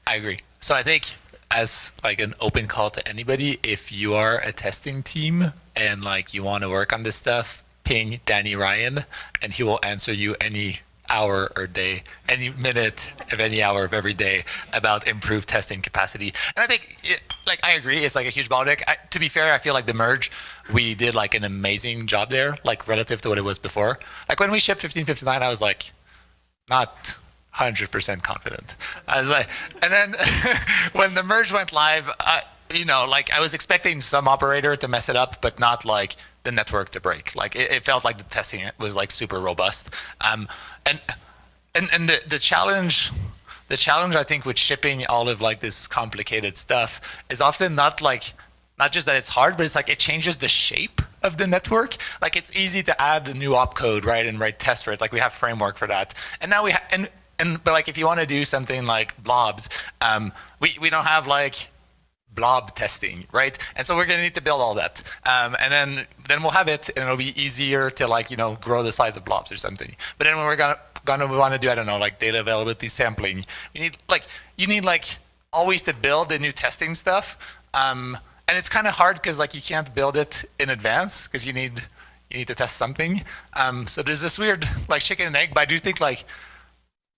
[SPEAKER 2] I agree. So I think as like an open call to anybody, if you are a testing team and like you want to work on this stuff, ping Danny Ryan and he will answer you any hour or day, any minute of any hour of every day about improved testing capacity. And I think, like, I agree, it's like a huge bottleneck. I, to be fair, I feel like the merge, we did like an amazing job there, like relative to what it was before. Like when we shipped 1559, I was like, not 100% confident. I was like, and then [laughs] when the merge went live, I, you know, like I was expecting some operator to mess it up, but not like the network to break. Like it, it felt like the testing was like super robust. Um, and and and the, the challenge the challenge I think with shipping all of like this complicated stuff is often not like not just that it's hard, but it's like it changes the shape of the network. Like it's easy to add a new opcode, right, and write tests for it. Like we have framework for that. And now we have and and but like if you want to do something like blobs, um, we we don't have like blob testing, right? And so we're going to need to build all that, um, and then then we'll have it, and it'll be easier to like you know grow the size of blobs or something. But then when we're gonna gonna want to do I don't know like data availability sampling, you need like you need like always to build the new testing stuff, um, and it's kind of hard because like you can't build it in advance because you need you need to test something. Um, so there's this weird like chicken and egg, but I do think like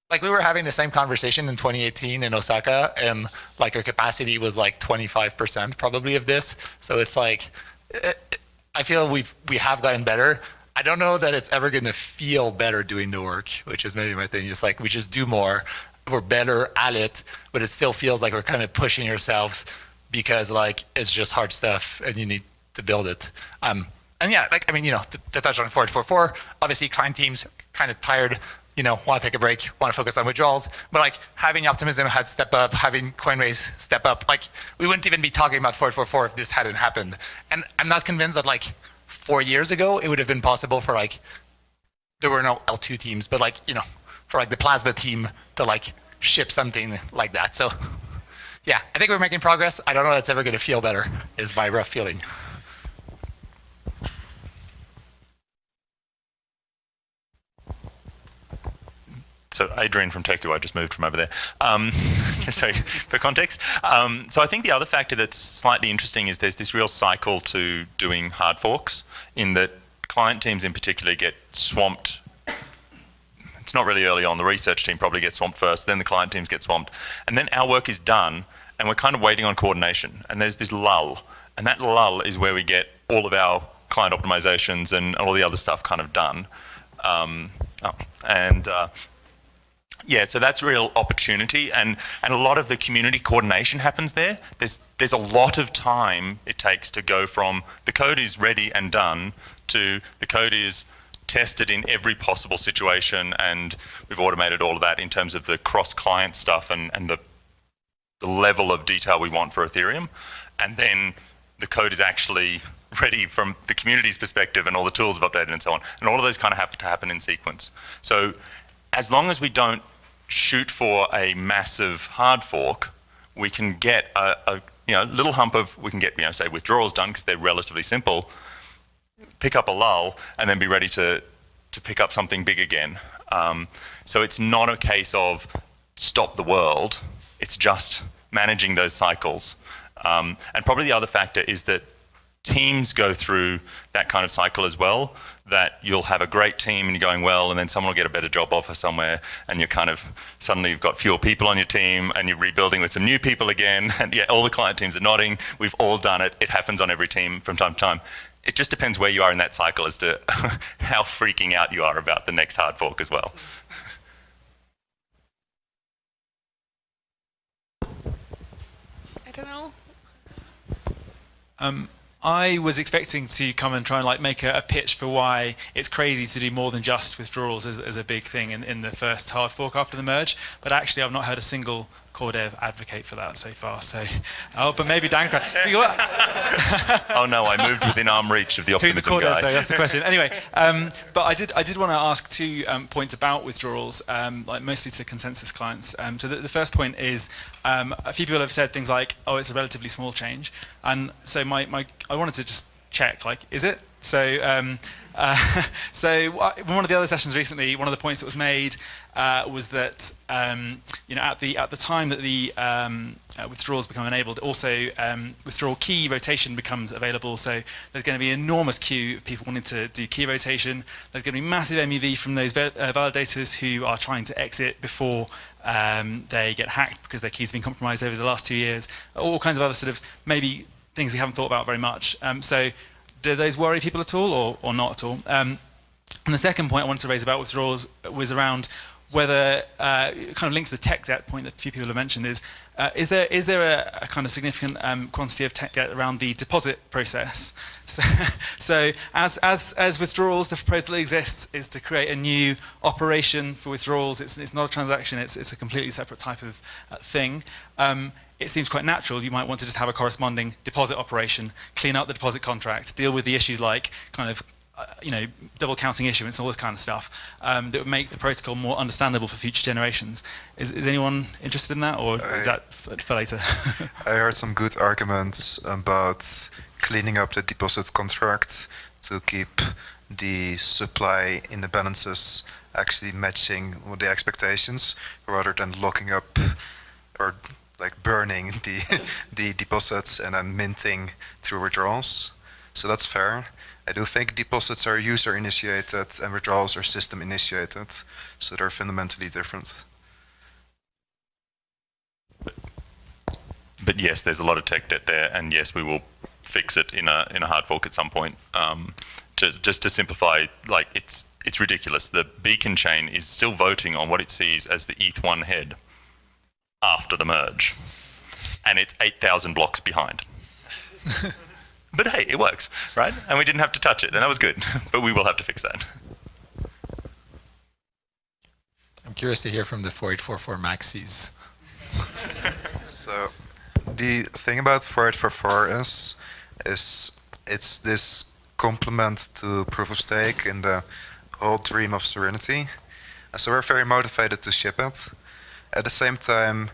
[SPEAKER 2] like we were having the same conversation in 2018 in Osaka, and like our capacity was like 25% probably of this. So it's like, I feel we've we have gotten better. I don't know that it's ever going to feel better doing the work, which is maybe my thing. It's like we just do more, we're better at it, but it still feels like we're kind of pushing ourselves because like it's just hard stuff and you need to build it. Um, and yeah, like I mean, you know, to, to touch on 4844, obviously client teams kind of tired you know, want to take a break, want to focus on withdrawals. But like having Optimism had step up, having Coinbase step up, like we wouldn't even be talking about 444 if this hadn't happened. And I'm not convinced that like four years ago it would have been possible for like there were no L2 teams, but like you know, for like the Plasma team to like ship something like that. So yeah, I think we're making progress. I don't know that's ever going to feel better. Is my rough feeling.
[SPEAKER 3] So Adrian from Teku, I just moved from over there. Um, [laughs] so for context, um, so I think the other factor that's slightly interesting is there's this real cycle to doing hard forks in that client teams in particular get swamped. It's not really early on. The research team probably gets swamped first, then the client teams get swamped, and then our work is done, and we're kind of waiting on coordination. And there's this lull, and that lull is where we get all of our client optimizations and all the other stuff kind of done. Um, oh, and uh, yeah, so that's real opportunity, and and a lot of the community coordination happens there. There's there's a lot of time it takes to go from the code is ready and done to the code is tested in every possible situation, and we've automated all of that in terms of the cross-client stuff and and the the level of detail we want for Ethereum, and then the code is actually [laughs] ready from the community's perspective and all the tools have updated and so on. And all of those kind of have to happen in sequence. So as long as we don't shoot for a massive hard fork, we can get a, a you know little hump of we can get you know say withdrawals done because they're relatively simple, pick up a lull, and then be ready to to pick up something big again. Um, so it's not a case of stop the world. It's just managing those cycles. Um, and probably the other factor is that teams go through that kind of cycle as well that you'll have a great team and you're going well and then someone will get a better job offer somewhere and you're kind of suddenly you've got fewer people on your team and you're rebuilding with some new people again [laughs] and yeah all the client teams are nodding. We've all done it. It happens on every team from time to time. It just depends where you are in that cycle as to [laughs] how freaking out you are about the next hard fork as well.
[SPEAKER 1] I don't know.
[SPEAKER 27] Um, I was expecting to come and try and like make a, a, pitch for why it's crazy to do more than just withdrawals as, as a big thing in, in the first hard fork after the merge. But actually, I've not heard a single core dev advocate for that so far. So, oh, but maybe Dan. [laughs]
[SPEAKER 3] oh no, I moved within arm reach of the optimism
[SPEAKER 27] Who's the core
[SPEAKER 3] guy.
[SPEAKER 27] dev? Though? That's the question. Anyway, um, but I did I did want to ask two um, points about withdrawals, um, like mostly to consensus clients. Um, so the, the, first point is um, a few people have said things like, "Oh, it's a relatively small change," and so my my I wanted to just check, like, is it? So, um, [laughs] uh, so one of the other sessions recently, one of the points that was made uh, was that um, you know at the at the time that the um, uh, withdrawals become enabled, also um, withdrawal key rotation becomes available. So there's going to be an enormous queue of people wanting to do key rotation. There's going to be massive MEV from those uh, validators who are trying to exit before um, they get hacked because their keys have been compromised over the last two years. All kinds of other sort of maybe things we haven't thought about very much. Um, so do those worry people at all or, or not at all? Um, and the second point I wanted to raise about withdrawals was around whether uh, kind of links to the tech debt point that a few people have mentioned is uh, is there is there a, a kind of significant um, quantity of tech debt around the deposit process? [laughs] So, so as as as withdrawals, the proposal exists is to create a new operation for withdrawals. It's it's not a transaction. It's it's a completely separate type of uh, thing. Um, it seems quite natural. You might want to just have a corresponding deposit operation, clean up the deposit contract, deal with the issues like kind of uh, you know, double counting issuance, all this kind of stuff, um, that would make the protocol more understandable for future generations. Is, is anyone interested in that, or
[SPEAKER 11] I,
[SPEAKER 27] is that for, for later? [laughs]
[SPEAKER 11] I heard some good arguments about cleaning up the deposit contracts to keep the supply in the balances actually matching the expectations, rather than locking up or like burning [laughs] the the deposits and then minting through withdrawals. So that's fair. I do think deposits are user initiated and withdrawals are system initiated, so they're fundamentally different.
[SPEAKER 3] But yes, there's a lot of tech debt there, and yes, we will fix it in a in a hard fork at some point. Um, just just to simplify, like it's it's ridiculous. The beacon chain is still voting on what it sees as the ETH1 head after the merge, and it's 8,000 blocks behind. [laughs] But hey, it works, right? And we didn't have to touch it, and that was good. [laughs] but we will have to fix that.
[SPEAKER 2] I'm curious to hear from the 4844 maxis. [laughs]
[SPEAKER 11] so the thing about 4844 is, is it's this complement to proof of stake in the whole dream of Serenity. So we're very motivated to ship it. At the same time,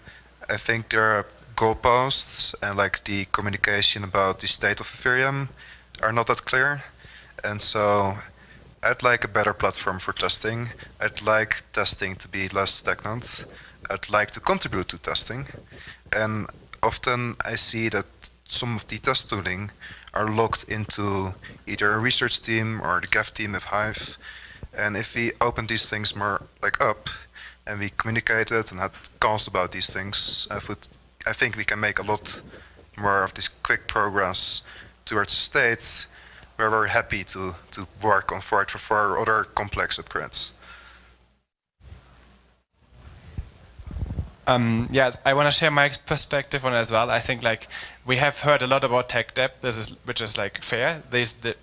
[SPEAKER 11] I think there are goalposts and like the communication about the state of Ethereum are not that clear. And so I'd like a better platform for testing. I'd like testing to be less stagnant. I'd like to contribute to testing. And often I see that some of the test tooling are locked into either a research team or the Geth team of Hive. And if we open these things more like up and we communicated and had calls about these things, I would I think we can make a lot more of this quick progress towards the state where we're very happy to, to work on 4844 or other complex upgrades.
[SPEAKER 20] Um, yeah, I want to share my perspective on it as well. I think like we have heard a lot about tech debt, this is which is like fair. There's the,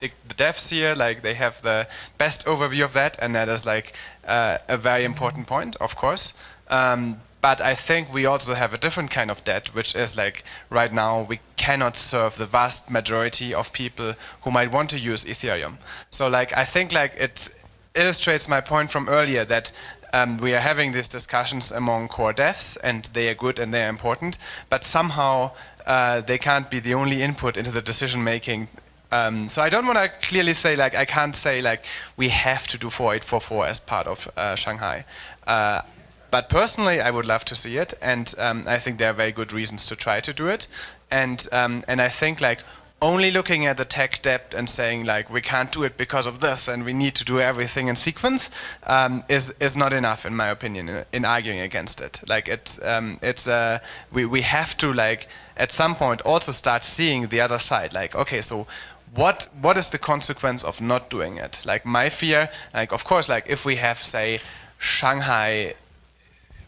[SPEAKER 20] the the devs here, like they have the best overview of that, and that is like uh, a very important point, of course. Um, but I think we also have a different kind of debt, which is like right now we cannot serve the vast majority of people who might want to use Ethereum. So like I think like it illustrates my point from earlier that um, we are having these discussions among core devs and they are good and they are important, but somehow uh, they can't be the only input into the decision making um, so I don't want to clearly say like I can't say like we have to do 4844 as part of uh, Shanghai. Uh, but personally, I would love to see it, and um, I think there are very good reasons to try to do it. And um, and I think like only looking at the tech debt and saying like we can't do it because of this and we need to do everything in sequence um, is is not enough in my opinion in, in arguing against it. Like it's um, it's uh, we we have to like at some point also start seeing the other side. Like okay, so what what is the consequence of not doing it? Like my fear, like of course, like if we have say Shanghai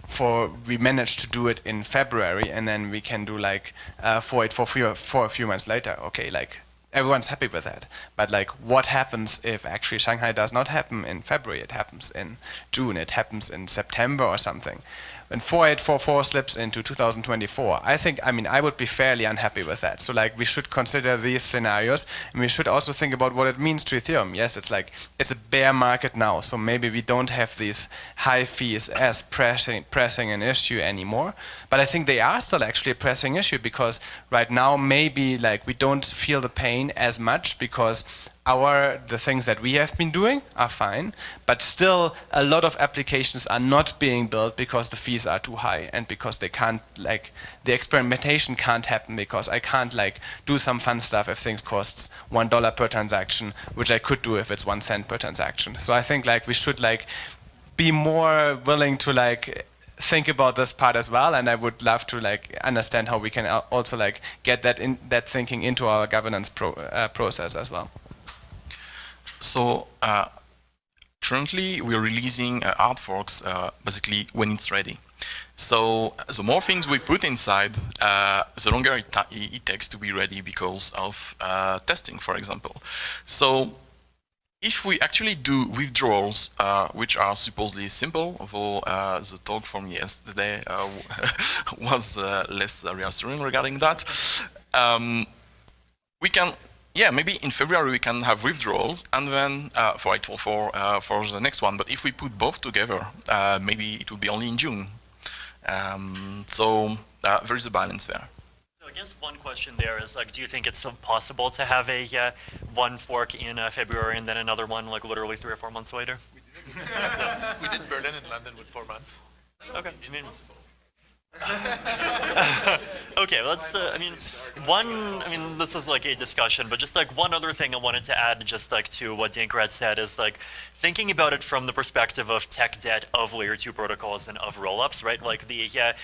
[SPEAKER 20] for we managed to do it in February and then we can do like uh, for it for, few, for a few months later. Okay, like everyone's happy with that. But like what happens if actually Shanghai does not happen in February, it happens in June, it happens in September or something when 4844 slips into 2024, I think, I mean, I would be fairly unhappy with that. So like we should consider these scenarios and we should also think about what it means to Ethereum. Yes, it's like, it's a bear market now. So maybe we don't have these high fees as pressing, pressing an issue anymore. But I think they are still actually a pressing issue because right now maybe like we don't feel the pain as much because our the things that we have been doing are fine, but still a lot of applications are not being built because the fees are too high and because they can't like the experimentation can't happen because I can't like do some fun stuff if things costs one dollar per transaction, which I could do if it's one cent per transaction. So I think like we should like be more willing to like think about this part as well and I would love to like understand how we can also like get that in that thinking into our governance pro, uh, process as well
[SPEAKER 25] so uh, currently, we're releasing uh, hard forks uh, basically when it's ready. So the more things we put inside, uh, the longer it, it, takes to be ready because of uh, testing, for example. So if we actually do withdrawals, uh, which are supposedly simple, although uh, the talk from yesterday uh, [laughs] was less reassuring regarding that, um, we can, yeah, maybe in February we can have withdrawals, and then for 844 for the next one. But if we put both together, maybe it will be only in June um, so uh, there is a balance there.
[SPEAKER 28] So I guess one question there is like, do you think it's possible to have a uh, one fork in uh, February and then another one like literally three or four months later?
[SPEAKER 29] We [laughs] did, we did Berlin and London with four months.
[SPEAKER 28] Okay. I mean, [laughs] okay, let's. Uh, I mean, one. I mean, this is like a discussion, but just like one other thing I wanted to add, just like to what Dankrad said, is like thinking about it from the perspective of tech debt of layer two protocols and of rollups, right? Like the yeah,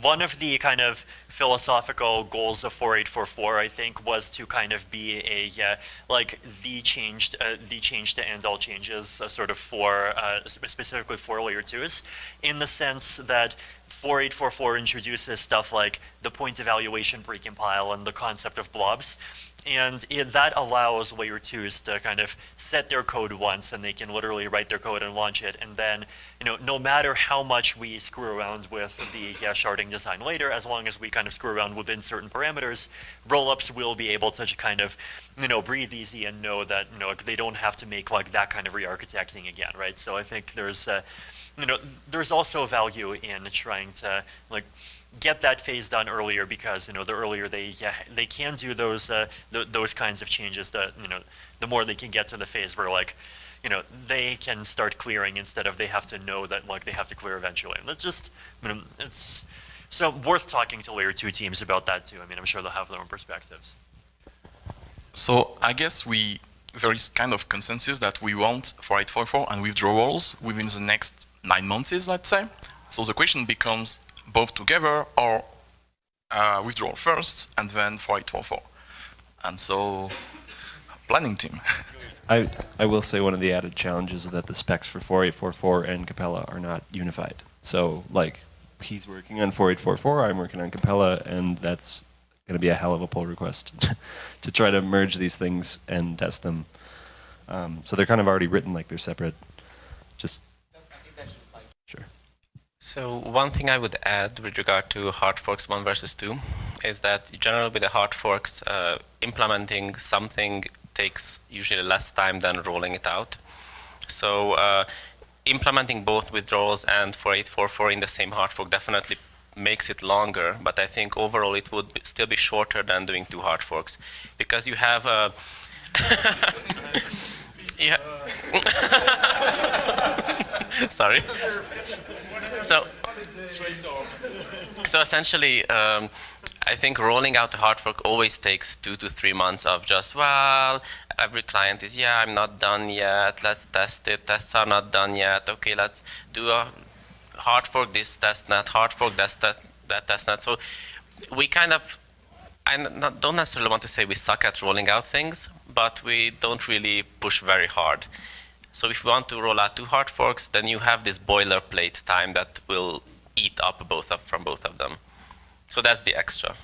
[SPEAKER 28] one of the kind of philosophical goals of 4844, I think, was to kind of be a uh, like the changed uh, the change to end all changes, uh, sort of for uh, specifically for layer twos, in the sense that 4844 introduces stuff like the point evaluation precompile and the concept of blobs. And it, that allows layer twos to kind of set their code once and they can literally write their code and launch it. And then, you know, no matter how much we screw around with the yeah, sharding design later, as long as we kind of screw around within certain parameters, rollups will be able to kind of, you know, breathe easy and know that, you know, they don't have to make like that kind of re-architecting again, right? So I think there's, uh, you know, there's also value in trying to like get that phase done earlier because you know the earlier they yeah, they can do those uh, th those kinds of changes that you know the more they can get to the phase where like you know they can start clearing instead of they have to know that like they have to clear eventually. And that's just you know, it's so worth talking to layer two teams about that too. I mean I'm sure they'll have their own perspectives.
[SPEAKER 25] So I guess we there is kind of consensus that we want for 844 and withdrawals within the next nine months, let's say. So the question becomes both together or uh, withdraw first and then 4844. And so, planning team. [laughs]
[SPEAKER 30] I, I will say one of the added challenges is that the specs for 4844 and Capella are not unified. So like he's working on 4844, I'm working on Capella, and that's going to be a hell of a pull request [laughs] to try to merge these things and test them. Um, so they're kind of already written like they're separate. Just
[SPEAKER 31] so one thing I would add with regard to hard forks 1 versus 2 is that generally with the hard forks, uh, implementing something takes usually less time than rolling it out. So uh, implementing both withdrawals and 4844 in the same hard fork definitely makes it longer, but I think overall it would still be shorter than doing two hard forks because you have [laughs] a yeah. [laughs] Sorry. So, so essentially, um, I think rolling out a hard fork always takes two to three months of just, well, every client is, yeah, I'm not done yet, let's test it, tests are not done yet, okay, let's do a hard fork this test net, hard fork that, that, that test. So we kind of, I don't necessarily want to say we suck at rolling out things, but we don't really push very hard. So if you want to roll out two hard forks, then you have this boilerplate time that will eat up both of, from both of them. So that's the extra.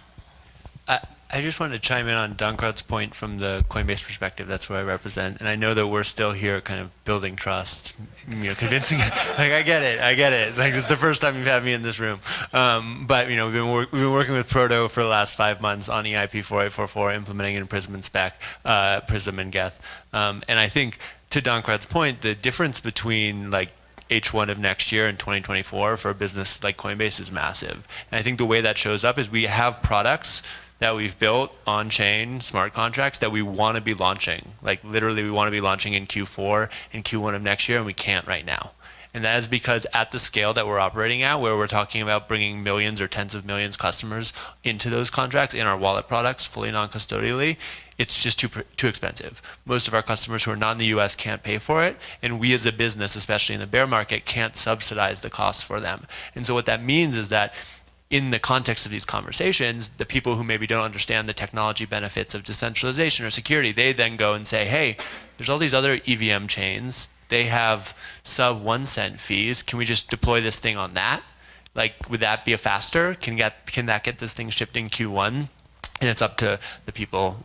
[SPEAKER 8] I, I just wanted to chime in on Dankrad's point from the Coinbase perspective. That's what I represent, and I know that we're still here, kind of building trust, you know, convincing. [laughs] like I get it, I get it. Like this is the first time you've had me in this room. Um, but you know, we've been we've been working with Proto for the last five months on EIP 4844, implementing in Prism and Spec, uh, Prism and Geth, um, and I think to Dankrad's point, the difference between like H1 of next year and 2024 for a business like Coinbase is massive. And I think the way that shows up is we have products that we've built on chain smart contracts that we want to be launching. Like literally we want to be launching in Q4 and Q1 of next year and we can't right now. And that is because at the scale that we're operating at, where we're talking about bringing millions or tens of millions customers into those contracts in our wallet products fully non-custodially, it's just too too expensive. Most of our customers who are not in the U.S. can't pay for it, and we as a business, especially in the bear market, can't subsidize the costs for them. And so what that means is that in the context of these conversations, the people who maybe don't understand the technology benefits of decentralization or security, they then go and say, hey, there's all these other EVM chains they have sub one cent fees. Can we just deploy this thing on that? Like, would that be a faster? Can get can that get this thing shipped in Q1? And it's up to the people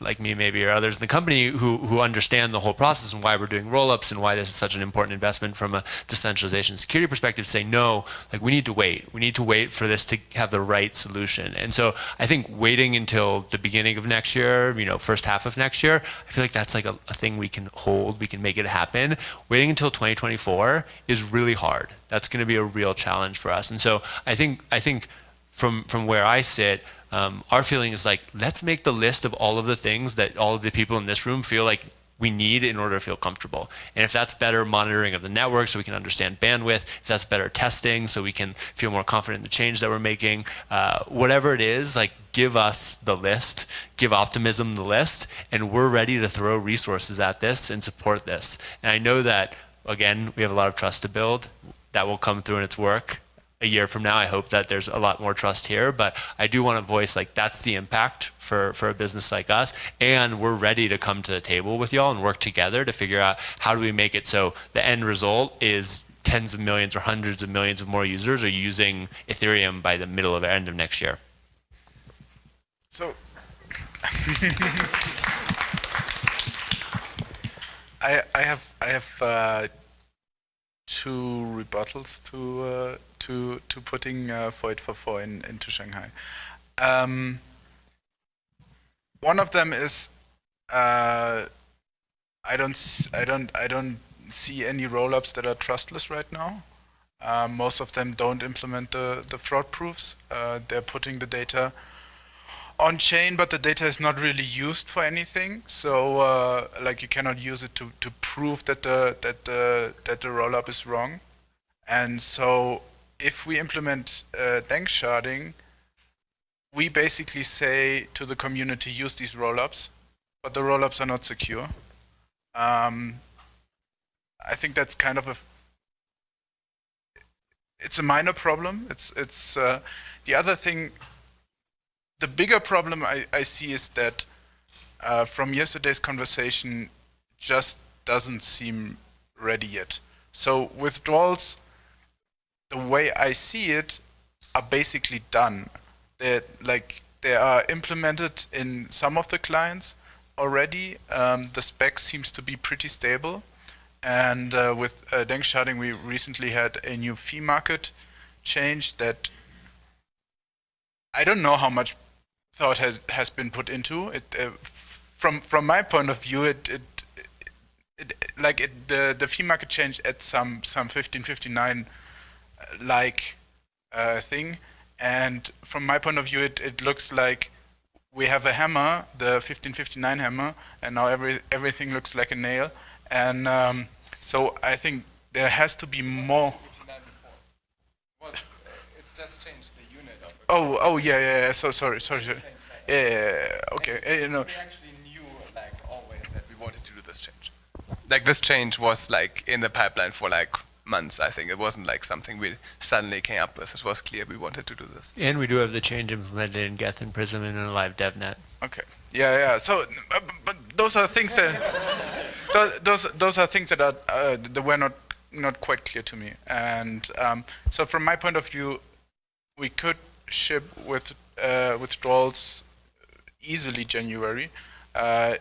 [SPEAKER 8] like me maybe or others in the company who, who understand the whole process and why we're doing roll-ups and why this is such an important investment from a decentralization security perspective say no like we need to wait. We need to wait for this to have the right solution. And so i think waiting until the beginning of next year you know first half of next year i feel like that's like a, a thing we can hold we can make it happen. Waiting until 2024 is really hard. That's going to be a real challenge for us. And so i think i think from from where i sit um, our feeling is like, let's make the list of all of the things that all of the people in this room feel like we need in order to feel comfortable. And if that's better monitoring of the network so we can understand bandwidth, if that's better testing so we can feel more confident in the change that we're making, uh, whatever it is, like give us the list, give optimism the list, and we're ready to throw resources at this and support this. And I know that, again, we have a lot of trust to build. That will come through in its work a year from now, I hope that there's a lot more trust here. But I do want to voice like that's the impact for, for a business like us. And we're ready to come to the table with y'all and work together to figure out how do we make it so the end result is tens of millions or hundreds of millions of more users are using Ethereum by the middle of the end of next year.
[SPEAKER 22] So [laughs] I I have I have uh, two rebuttals to uh, to to putting uh, 4844 in, into Shanghai. Um, one of them is uh, I don't I don't I don't see any rollups that are trustless right now. Uh, most of them don't implement the the fraud proofs. Uh, they're putting the data on chain, but the data is not really used for anything. So uh, like you cannot use it to, to prove that the that the that the rollup is wrong. And so if we implement uh, Danksharding, we basically say to the community use these rollups, but the rollups are not secure. Um, I think that's kind of a it's a minor problem. It's it's uh, the other thing the bigger problem I, I see is that uh, from yesterday's conversation just doesn't seem ready yet. So withdrawals, the way I see it, are basically done. They're like they are implemented in some of the clients already. Um, the spec seems to be pretty stable. And uh, with uh, Danksharding, we recently had a new fee market change that I don't know how much thought has has been put into it. Uh, from from my point of view, it it, it, like it, the the fee market change at some some 1559 uh, like uh, thing, and from my point of view, it it looks like we have a hammer, the 1559 hammer, and now every everything looks like a nail, and um, so I think there has to be more. Oh, oh yeah, yeah. yeah. So sorry, sorry. sorry. Yeah, yeah, yeah, okay. Uh, you know.
[SPEAKER 20] We actually knew, like always, that we wanted to do this change. Like this change was like in the pipeline for like months. I think it wasn't like something we suddenly came up with. It was clear we wanted to do this.
[SPEAKER 8] And we do have the change implemented in Geth and Prism and in a live DevNet.
[SPEAKER 22] Okay. Yeah, yeah. So, uh, but those are things that [laughs] those, those those are things that are uh, that were not not quite clear to me. And um, so, from my point of view, we could ship with uh, withdrawals easily January, uh,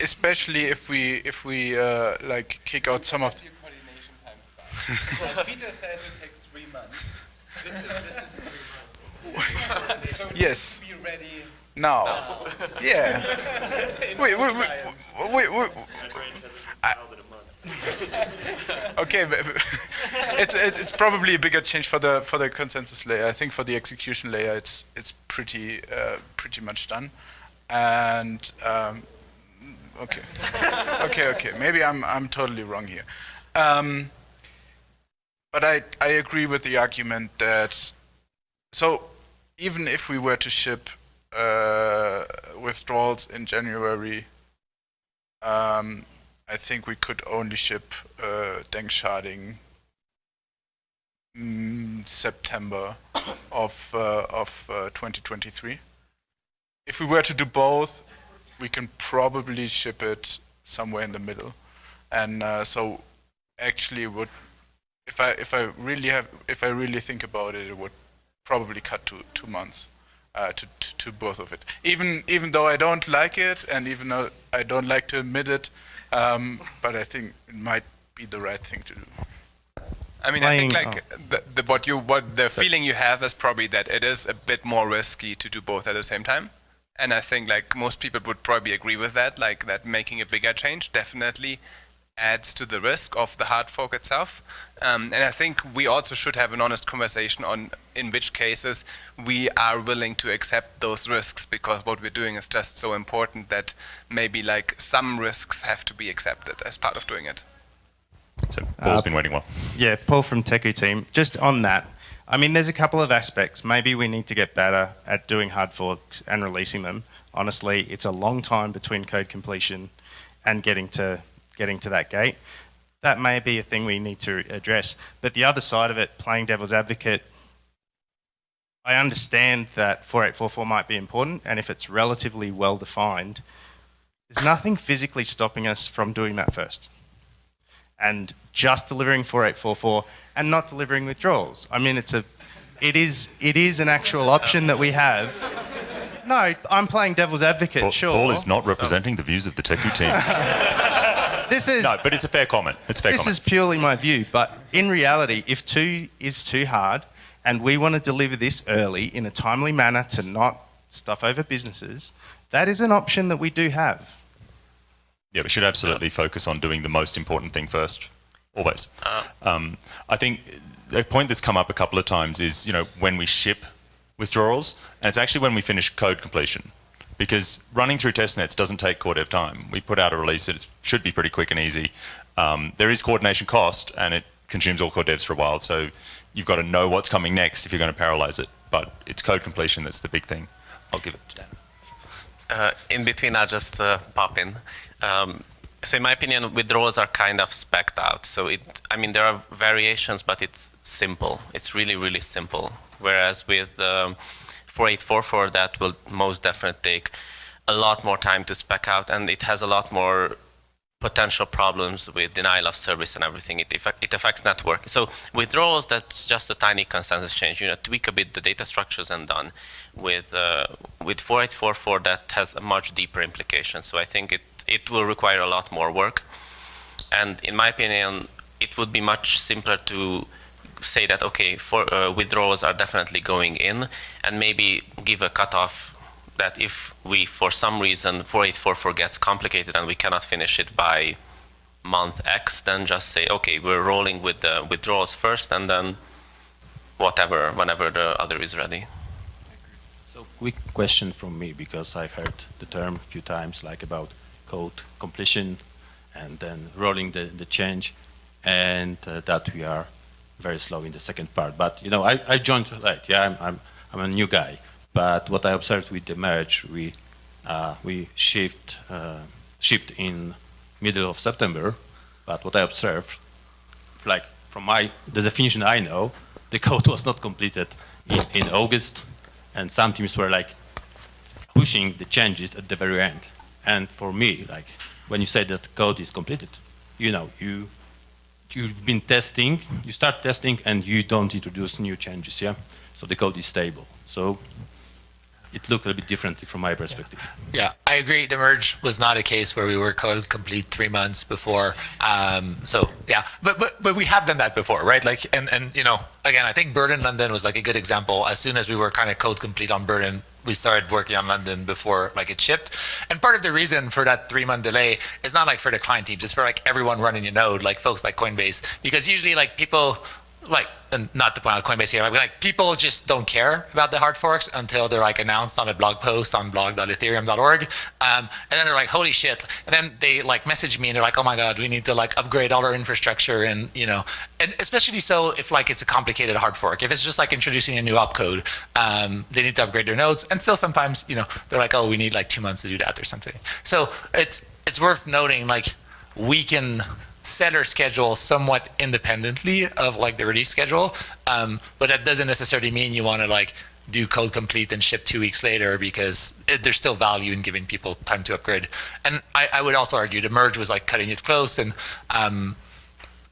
[SPEAKER 22] especially if we if we uh, like kick out some of. The
[SPEAKER 20] Peter says it takes three months. This is this is
[SPEAKER 22] three months. [laughs]
[SPEAKER 20] so
[SPEAKER 22] yes.
[SPEAKER 20] Be ready
[SPEAKER 22] now.
[SPEAKER 20] now.
[SPEAKER 22] Yeah. wait, wait, wait, wait, wait. I, [laughs] okay, [laughs] it's it's probably a bigger change for the for the consensus layer. I think for the execution layer, it's it's pretty uh, pretty much done. And um, okay, [laughs] okay, okay. Maybe I'm I'm totally wrong here. Um, but I I agree with the argument that so even if we were to ship uh, withdrawals in January. Um, I think we could only ship uh, Danksharding September of uh, of uh, 2023. If we were to do both, we can probably ship it somewhere in the middle. and uh, so actually would if I if I really have if I really think about it, it would probably cut to two months uh, to, to to both of it. Even even though I don't like it, and even though I don't like to admit it, um, but I think it might be the right thing to do.
[SPEAKER 20] I mean, I think
[SPEAKER 22] Playing-
[SPEAKER 20] like the, the what you what the feeling you have is probably that it is a bit more risky to do both at the same time. And I think like most people would probably agree with that, like that making a bigger change definitely adds to the risk of the hard fork itself. Um, and I think we also should have an honest conversation on in which cases we are willing to accept those risks because what we're doing is just so important that maybe like some risks have to be accepted as part of doing it.
[SPEAKER 3] So Paul's been waiting a while.
[SPEAKER 32] Yeah, Paul from Teku team. Just on that, I mean, there's a couple of aspects. Maybe we need to get better at doing hard forks and releasing them. Honestly, it's a long time between code completion and getting to getting to that gate. That may be a thing we need to address. But the other side of it, playing devil's advocate, I understand that 4844 might be important, and if it's relatively well defined, there's nothing physically stopping us from doing that first and just delivering 4844 and not delivering withdrawals. I mean, it's a, it is, it is an actual option that we have. No, I'm playing devil's advocate,
[SPEAKER 3] Paul,
[SPEAKER 32] sure.
[SPEAKER 3] Paul is not representing the views of the Teku team. [laughs]
[SPEAKER 32] This is
[SPEAKER 3] no, but it's a fair comment. It's a fair
[SPEAKER 32] this
[SPEAKER 3] comment.
[SPEAKER 32] is purely my view, but in reality, if two is too hard and we want to deliver this early in a timely manner to not stuff over businesses, that is an option that we do have.
[SPEAKER 3] Yeah, we should absolutely focus on doing the most important thing first, always. Um, I think a point that's come up a couple of times is, you know, when we ship withdrawals, and it's actually when we finish code completion. Because running through testnets doesn't take core dev time. We put out a release, it should be pretty quick and easy. Um, there is coordination cost, and it consumes all core devs for a while, so you've got to know what's coming next if you're going to parallelize it. But it's code completion that's the big thing. I'll give it to Dan.
[SPEAKER 31] Uh, in between, I'll just uh, pop in. Um, so in my opinion, withdrawals are kind of specced out. So it, I mean, there are variations, but it's simple. It's really, really simple. Whereas with um, 4844, that will most definitely take a lot more time to spec out, and it has a lot more potential problems with denial of service and everything. It, effect, it affects network. So withdrawals, that's just a tiny consensus change. You know, tweak a bit the data structures and done. With uh, with 4844, that has a much deeper implication. So I think it it will require a lot more work. And in my opinion, it would be much simpler to say that okay, for uh, withdrawals are definitely going in, and maybe give a cutoff that if we, for some reason, 4844 gets complicated and we cannot finish it by month X, then just say, okay, we're rolling with the withdrawals first, and then whatever, whenever the other is ready.
[SPEAKER 24] So quick question from me, because I heard the term a few times, like about code completion and then rolling the, the change, and uh, that we are very slow in the second part. But, you know, I, I joined late, yeah, I'm, I'm, I'm a new guy. But what I observed with the merge, we, uh, we shift, uh, shipped in middle of September, but what I observed, like from my, the definition I know, [laughs] the code was not completed in, in August, and some teams were like pushing the changes at the very end. And for me, like when you say that code is completed, you know, you you've been testing, you start testing, and you don't introduce new changes, yeah. So the code is stable. So it looked a bit differently from my perspective.
[SPEAKER 2] Yeah, I agree. The merge was not a case where we were code complete three months before. Um, so yeah, but but but we have done that before, right? Like and and you know, again, I think Berlin London was like a good example. As soon as we were kind of code complete on Berlin, we started working on London before like it shipped. And part of the reason for that three month delay is not like for the client teams, it's for like everyone running a node, like folks like Coinbase, because usually like people like and not to point out Coinbase here, but like people just don't care about the hard forks until they're like announced on a blog post on blog.ethereum.org, um, and then they're like, holy shit! And then they like message me and they're like, oh my god, we need to like upgrade all our infrastructure and you know, and especially so if like it's a complicated hard fork. If it's just like introducing a new opcode, um, they need to upgrade their nodes, and still sometimes you know they're like, oh, we need like two months to do that or something. So it's it's worth noting like we can set our schedule somewhat independently of like the release schedule. Um, but that doesn't necessarily mean you want to like do code complete and ship two weeks later because it, there's still value in giving people time to upgrade. And I, I would also argue the merge was like cutting it close and um,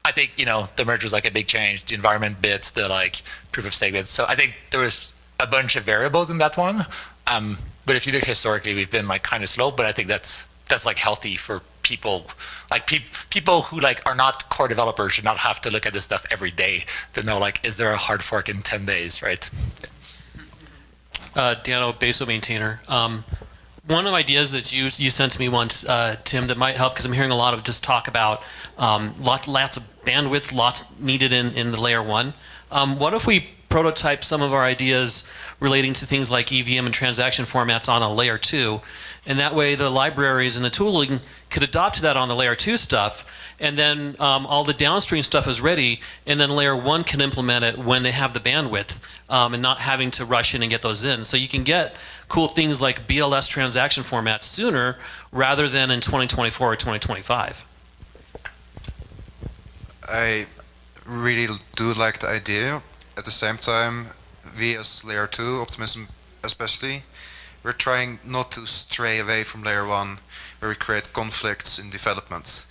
[SPEAKER 2] I think you know the merge was like a big change. The environment bit, the like proof of stake bit. So I think there was a bunch of variables in that one. Um, but if you look historically, we've been like kind of slow. But I think that's that's like healthy for people. Like pe- people who like are not core developers should not have to look at this stuff every day to know like is there a hard fork in ten days, right?
[SPEAKER 33] uh, Danno Besu maintainer. Um, one of the ideas that you you sent to me once, uh, Tim, that might help because I'm hearing a lot of just talk about um, lot, lots of bandwidth, lots needed in, in the layer one. Um, what if we prototype some of our ideas relating to things like EVM and transaction formats on a layer two, and that way the libraries and the tooling could adopt to that on the layer two stuff, and then um, all the downstream stuff is ready, and then layer one can implement it when they have the bandwidth, um, and not having to rush in and get those in. So you can get cool things like BLS transaction formats sooner rather than in 2024 or 2025.
[SPEAKER 11] I really do like the idea. At the same time, we as layer 2, Optimism especially, we're trying not to stray away from layer 1 where we create conflicts in development.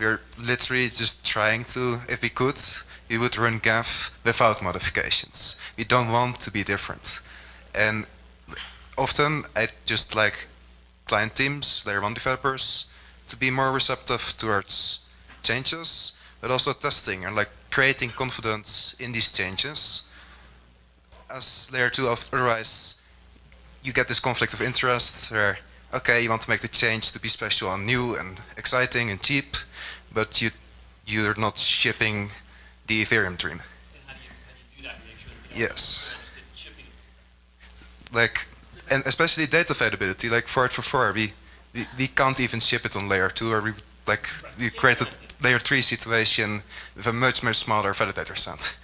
[SPEAKER 11] We're literally just trying to, if we could, we would run Geth without modifications. We don't want to be different. And often I just like client teams, layer 1 developers, to be more receptive towards changes but also testing and like creating confidence in these changes. As layer two, otherwise you get this conflict of interest where, okay, you want to make the change to be special and new and exciting and cheap, but you, you're not shipping the Ethereum dream. yes. Like, and especially data availability, like for it for four, we, we, we can't even ship it on layer two, or we like we created layer 3 situation with a much, much smaller validator set.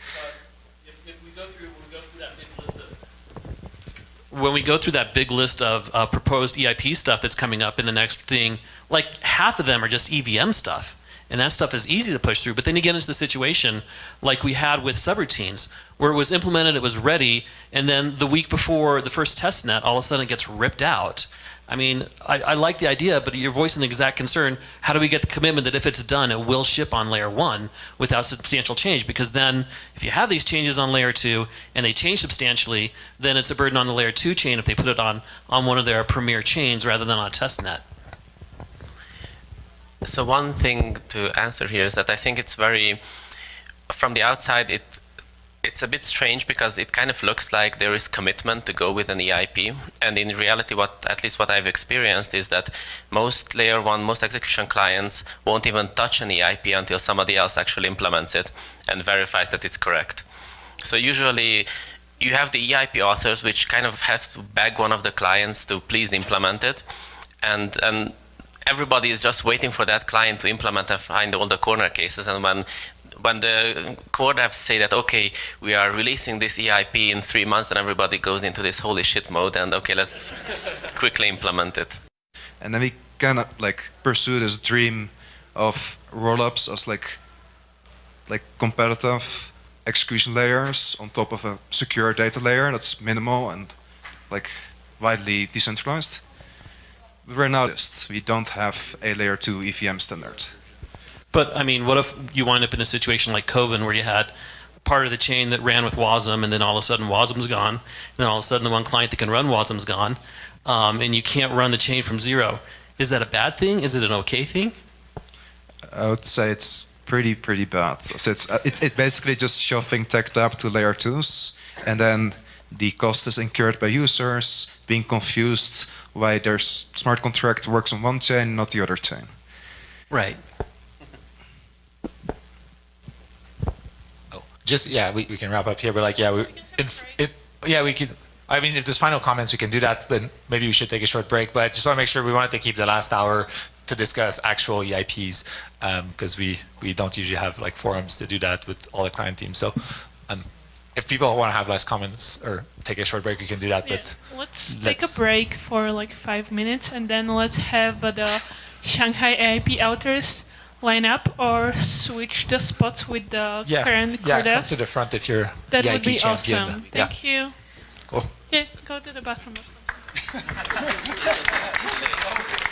[SPEAKER 33] When we go through that big list of uh, proposed EIP stuff that's coming up in the next thing, like half of them are just EVM stuff. And that stuff is easy to push through. But then you get into the situation like we had with subroutines, where it was implemented, it was ready, and then the week before the first test net, all of a sudden it gets ripped out. I mean, I, I, like the idea, but you're voicing the exact concern. How do we get the commitment that if it's done, it will ship on layer one without substantial change? Because then, if you have these changes on layer two and they change substantially, then it's a burden on the layer two chain if they put it on on one of their premier chains rather than on a test net.
[SPEAKER 31] So one thing to answer here is that I think it's very, from the outside, it it's a bit strange because it kind of looks like there is commitment to go with an EIP. And in reality, what at least what I've experienced is that most layer one, most execution clients won't even touch an EIP until somebody else actually implements it and verifies that it's correct. So usually you have the EIP authors, which kind of have to beg one of the clients to please implement it. And, and everybody is just waiting for that client to implement and find all the corner cases. And when when the core devs say that, okay, we are releasing this EIP in three months, and everybody goes into this holy shit mode, and okay, let's quickly implement it.
[SPEAKER 11] And then we kind of like pursue this dream of rollups as like like competitive execution layers on top of a secure data layer that's minimal and like widely decentralized. But right now, we don't have a layer 2 EVM standard.
[SPEAKER 33] But I mean, what if you wind up in a situation like Kovan where you had part of the chain that ran with Wasm, and then all of a sudden Wasm's gone, and then all of a sudden the one client that can run Wasm's gone, um, and you can't run the chain from zero. Is that a bad thing? Is it an okay thing?
[SPEAKER 11] I would say it's pretty pretty bad. So it's uh, it's, it's basically just shoving tech debt to layer twos, and then the cost is incurred by users being confused why their smart contract works on one chain, not the other chain.
[SPEAKER 33] Right.
[SPEAKER 2] Just yeah, we, we can wrap up here. But like yeah, we it, yeah we can. I mean, if there's final comments, we can do that. But maybe we should take a short break. But just want to make sure we wanted to keep the last hour to discuss actual EIPs because um, we we don't usually have like forums to do that with all the client teams. So. Um, if people want to have less comments or take a short break, we can do that. Yeah. But
[SPEAKER 1] let's, let's, take a break for like five minutes, and then let's have uh, the Shanghai EIP authors line up or switch the spots with the
[SPEAKER 2] yeah.
[SPEAKER 1] current
[SPEAKER 2] yeah,
[SPEAKER 1] core
[SPEAKER 2] come to the front if you're
[SPEAKER 1] that
[SPEAKER 2] EIP
[SPEAKER 1] would be
[SPEAKER 2] champion.
[SPEAKER 1] awesome. Thank
[SPEAKER 2] yeah.
[SPEAKER 1] you.
[SPEAKER 2] Cool.
[SPEAKER 1] Yeah, go to the bathroom or something. [laughs]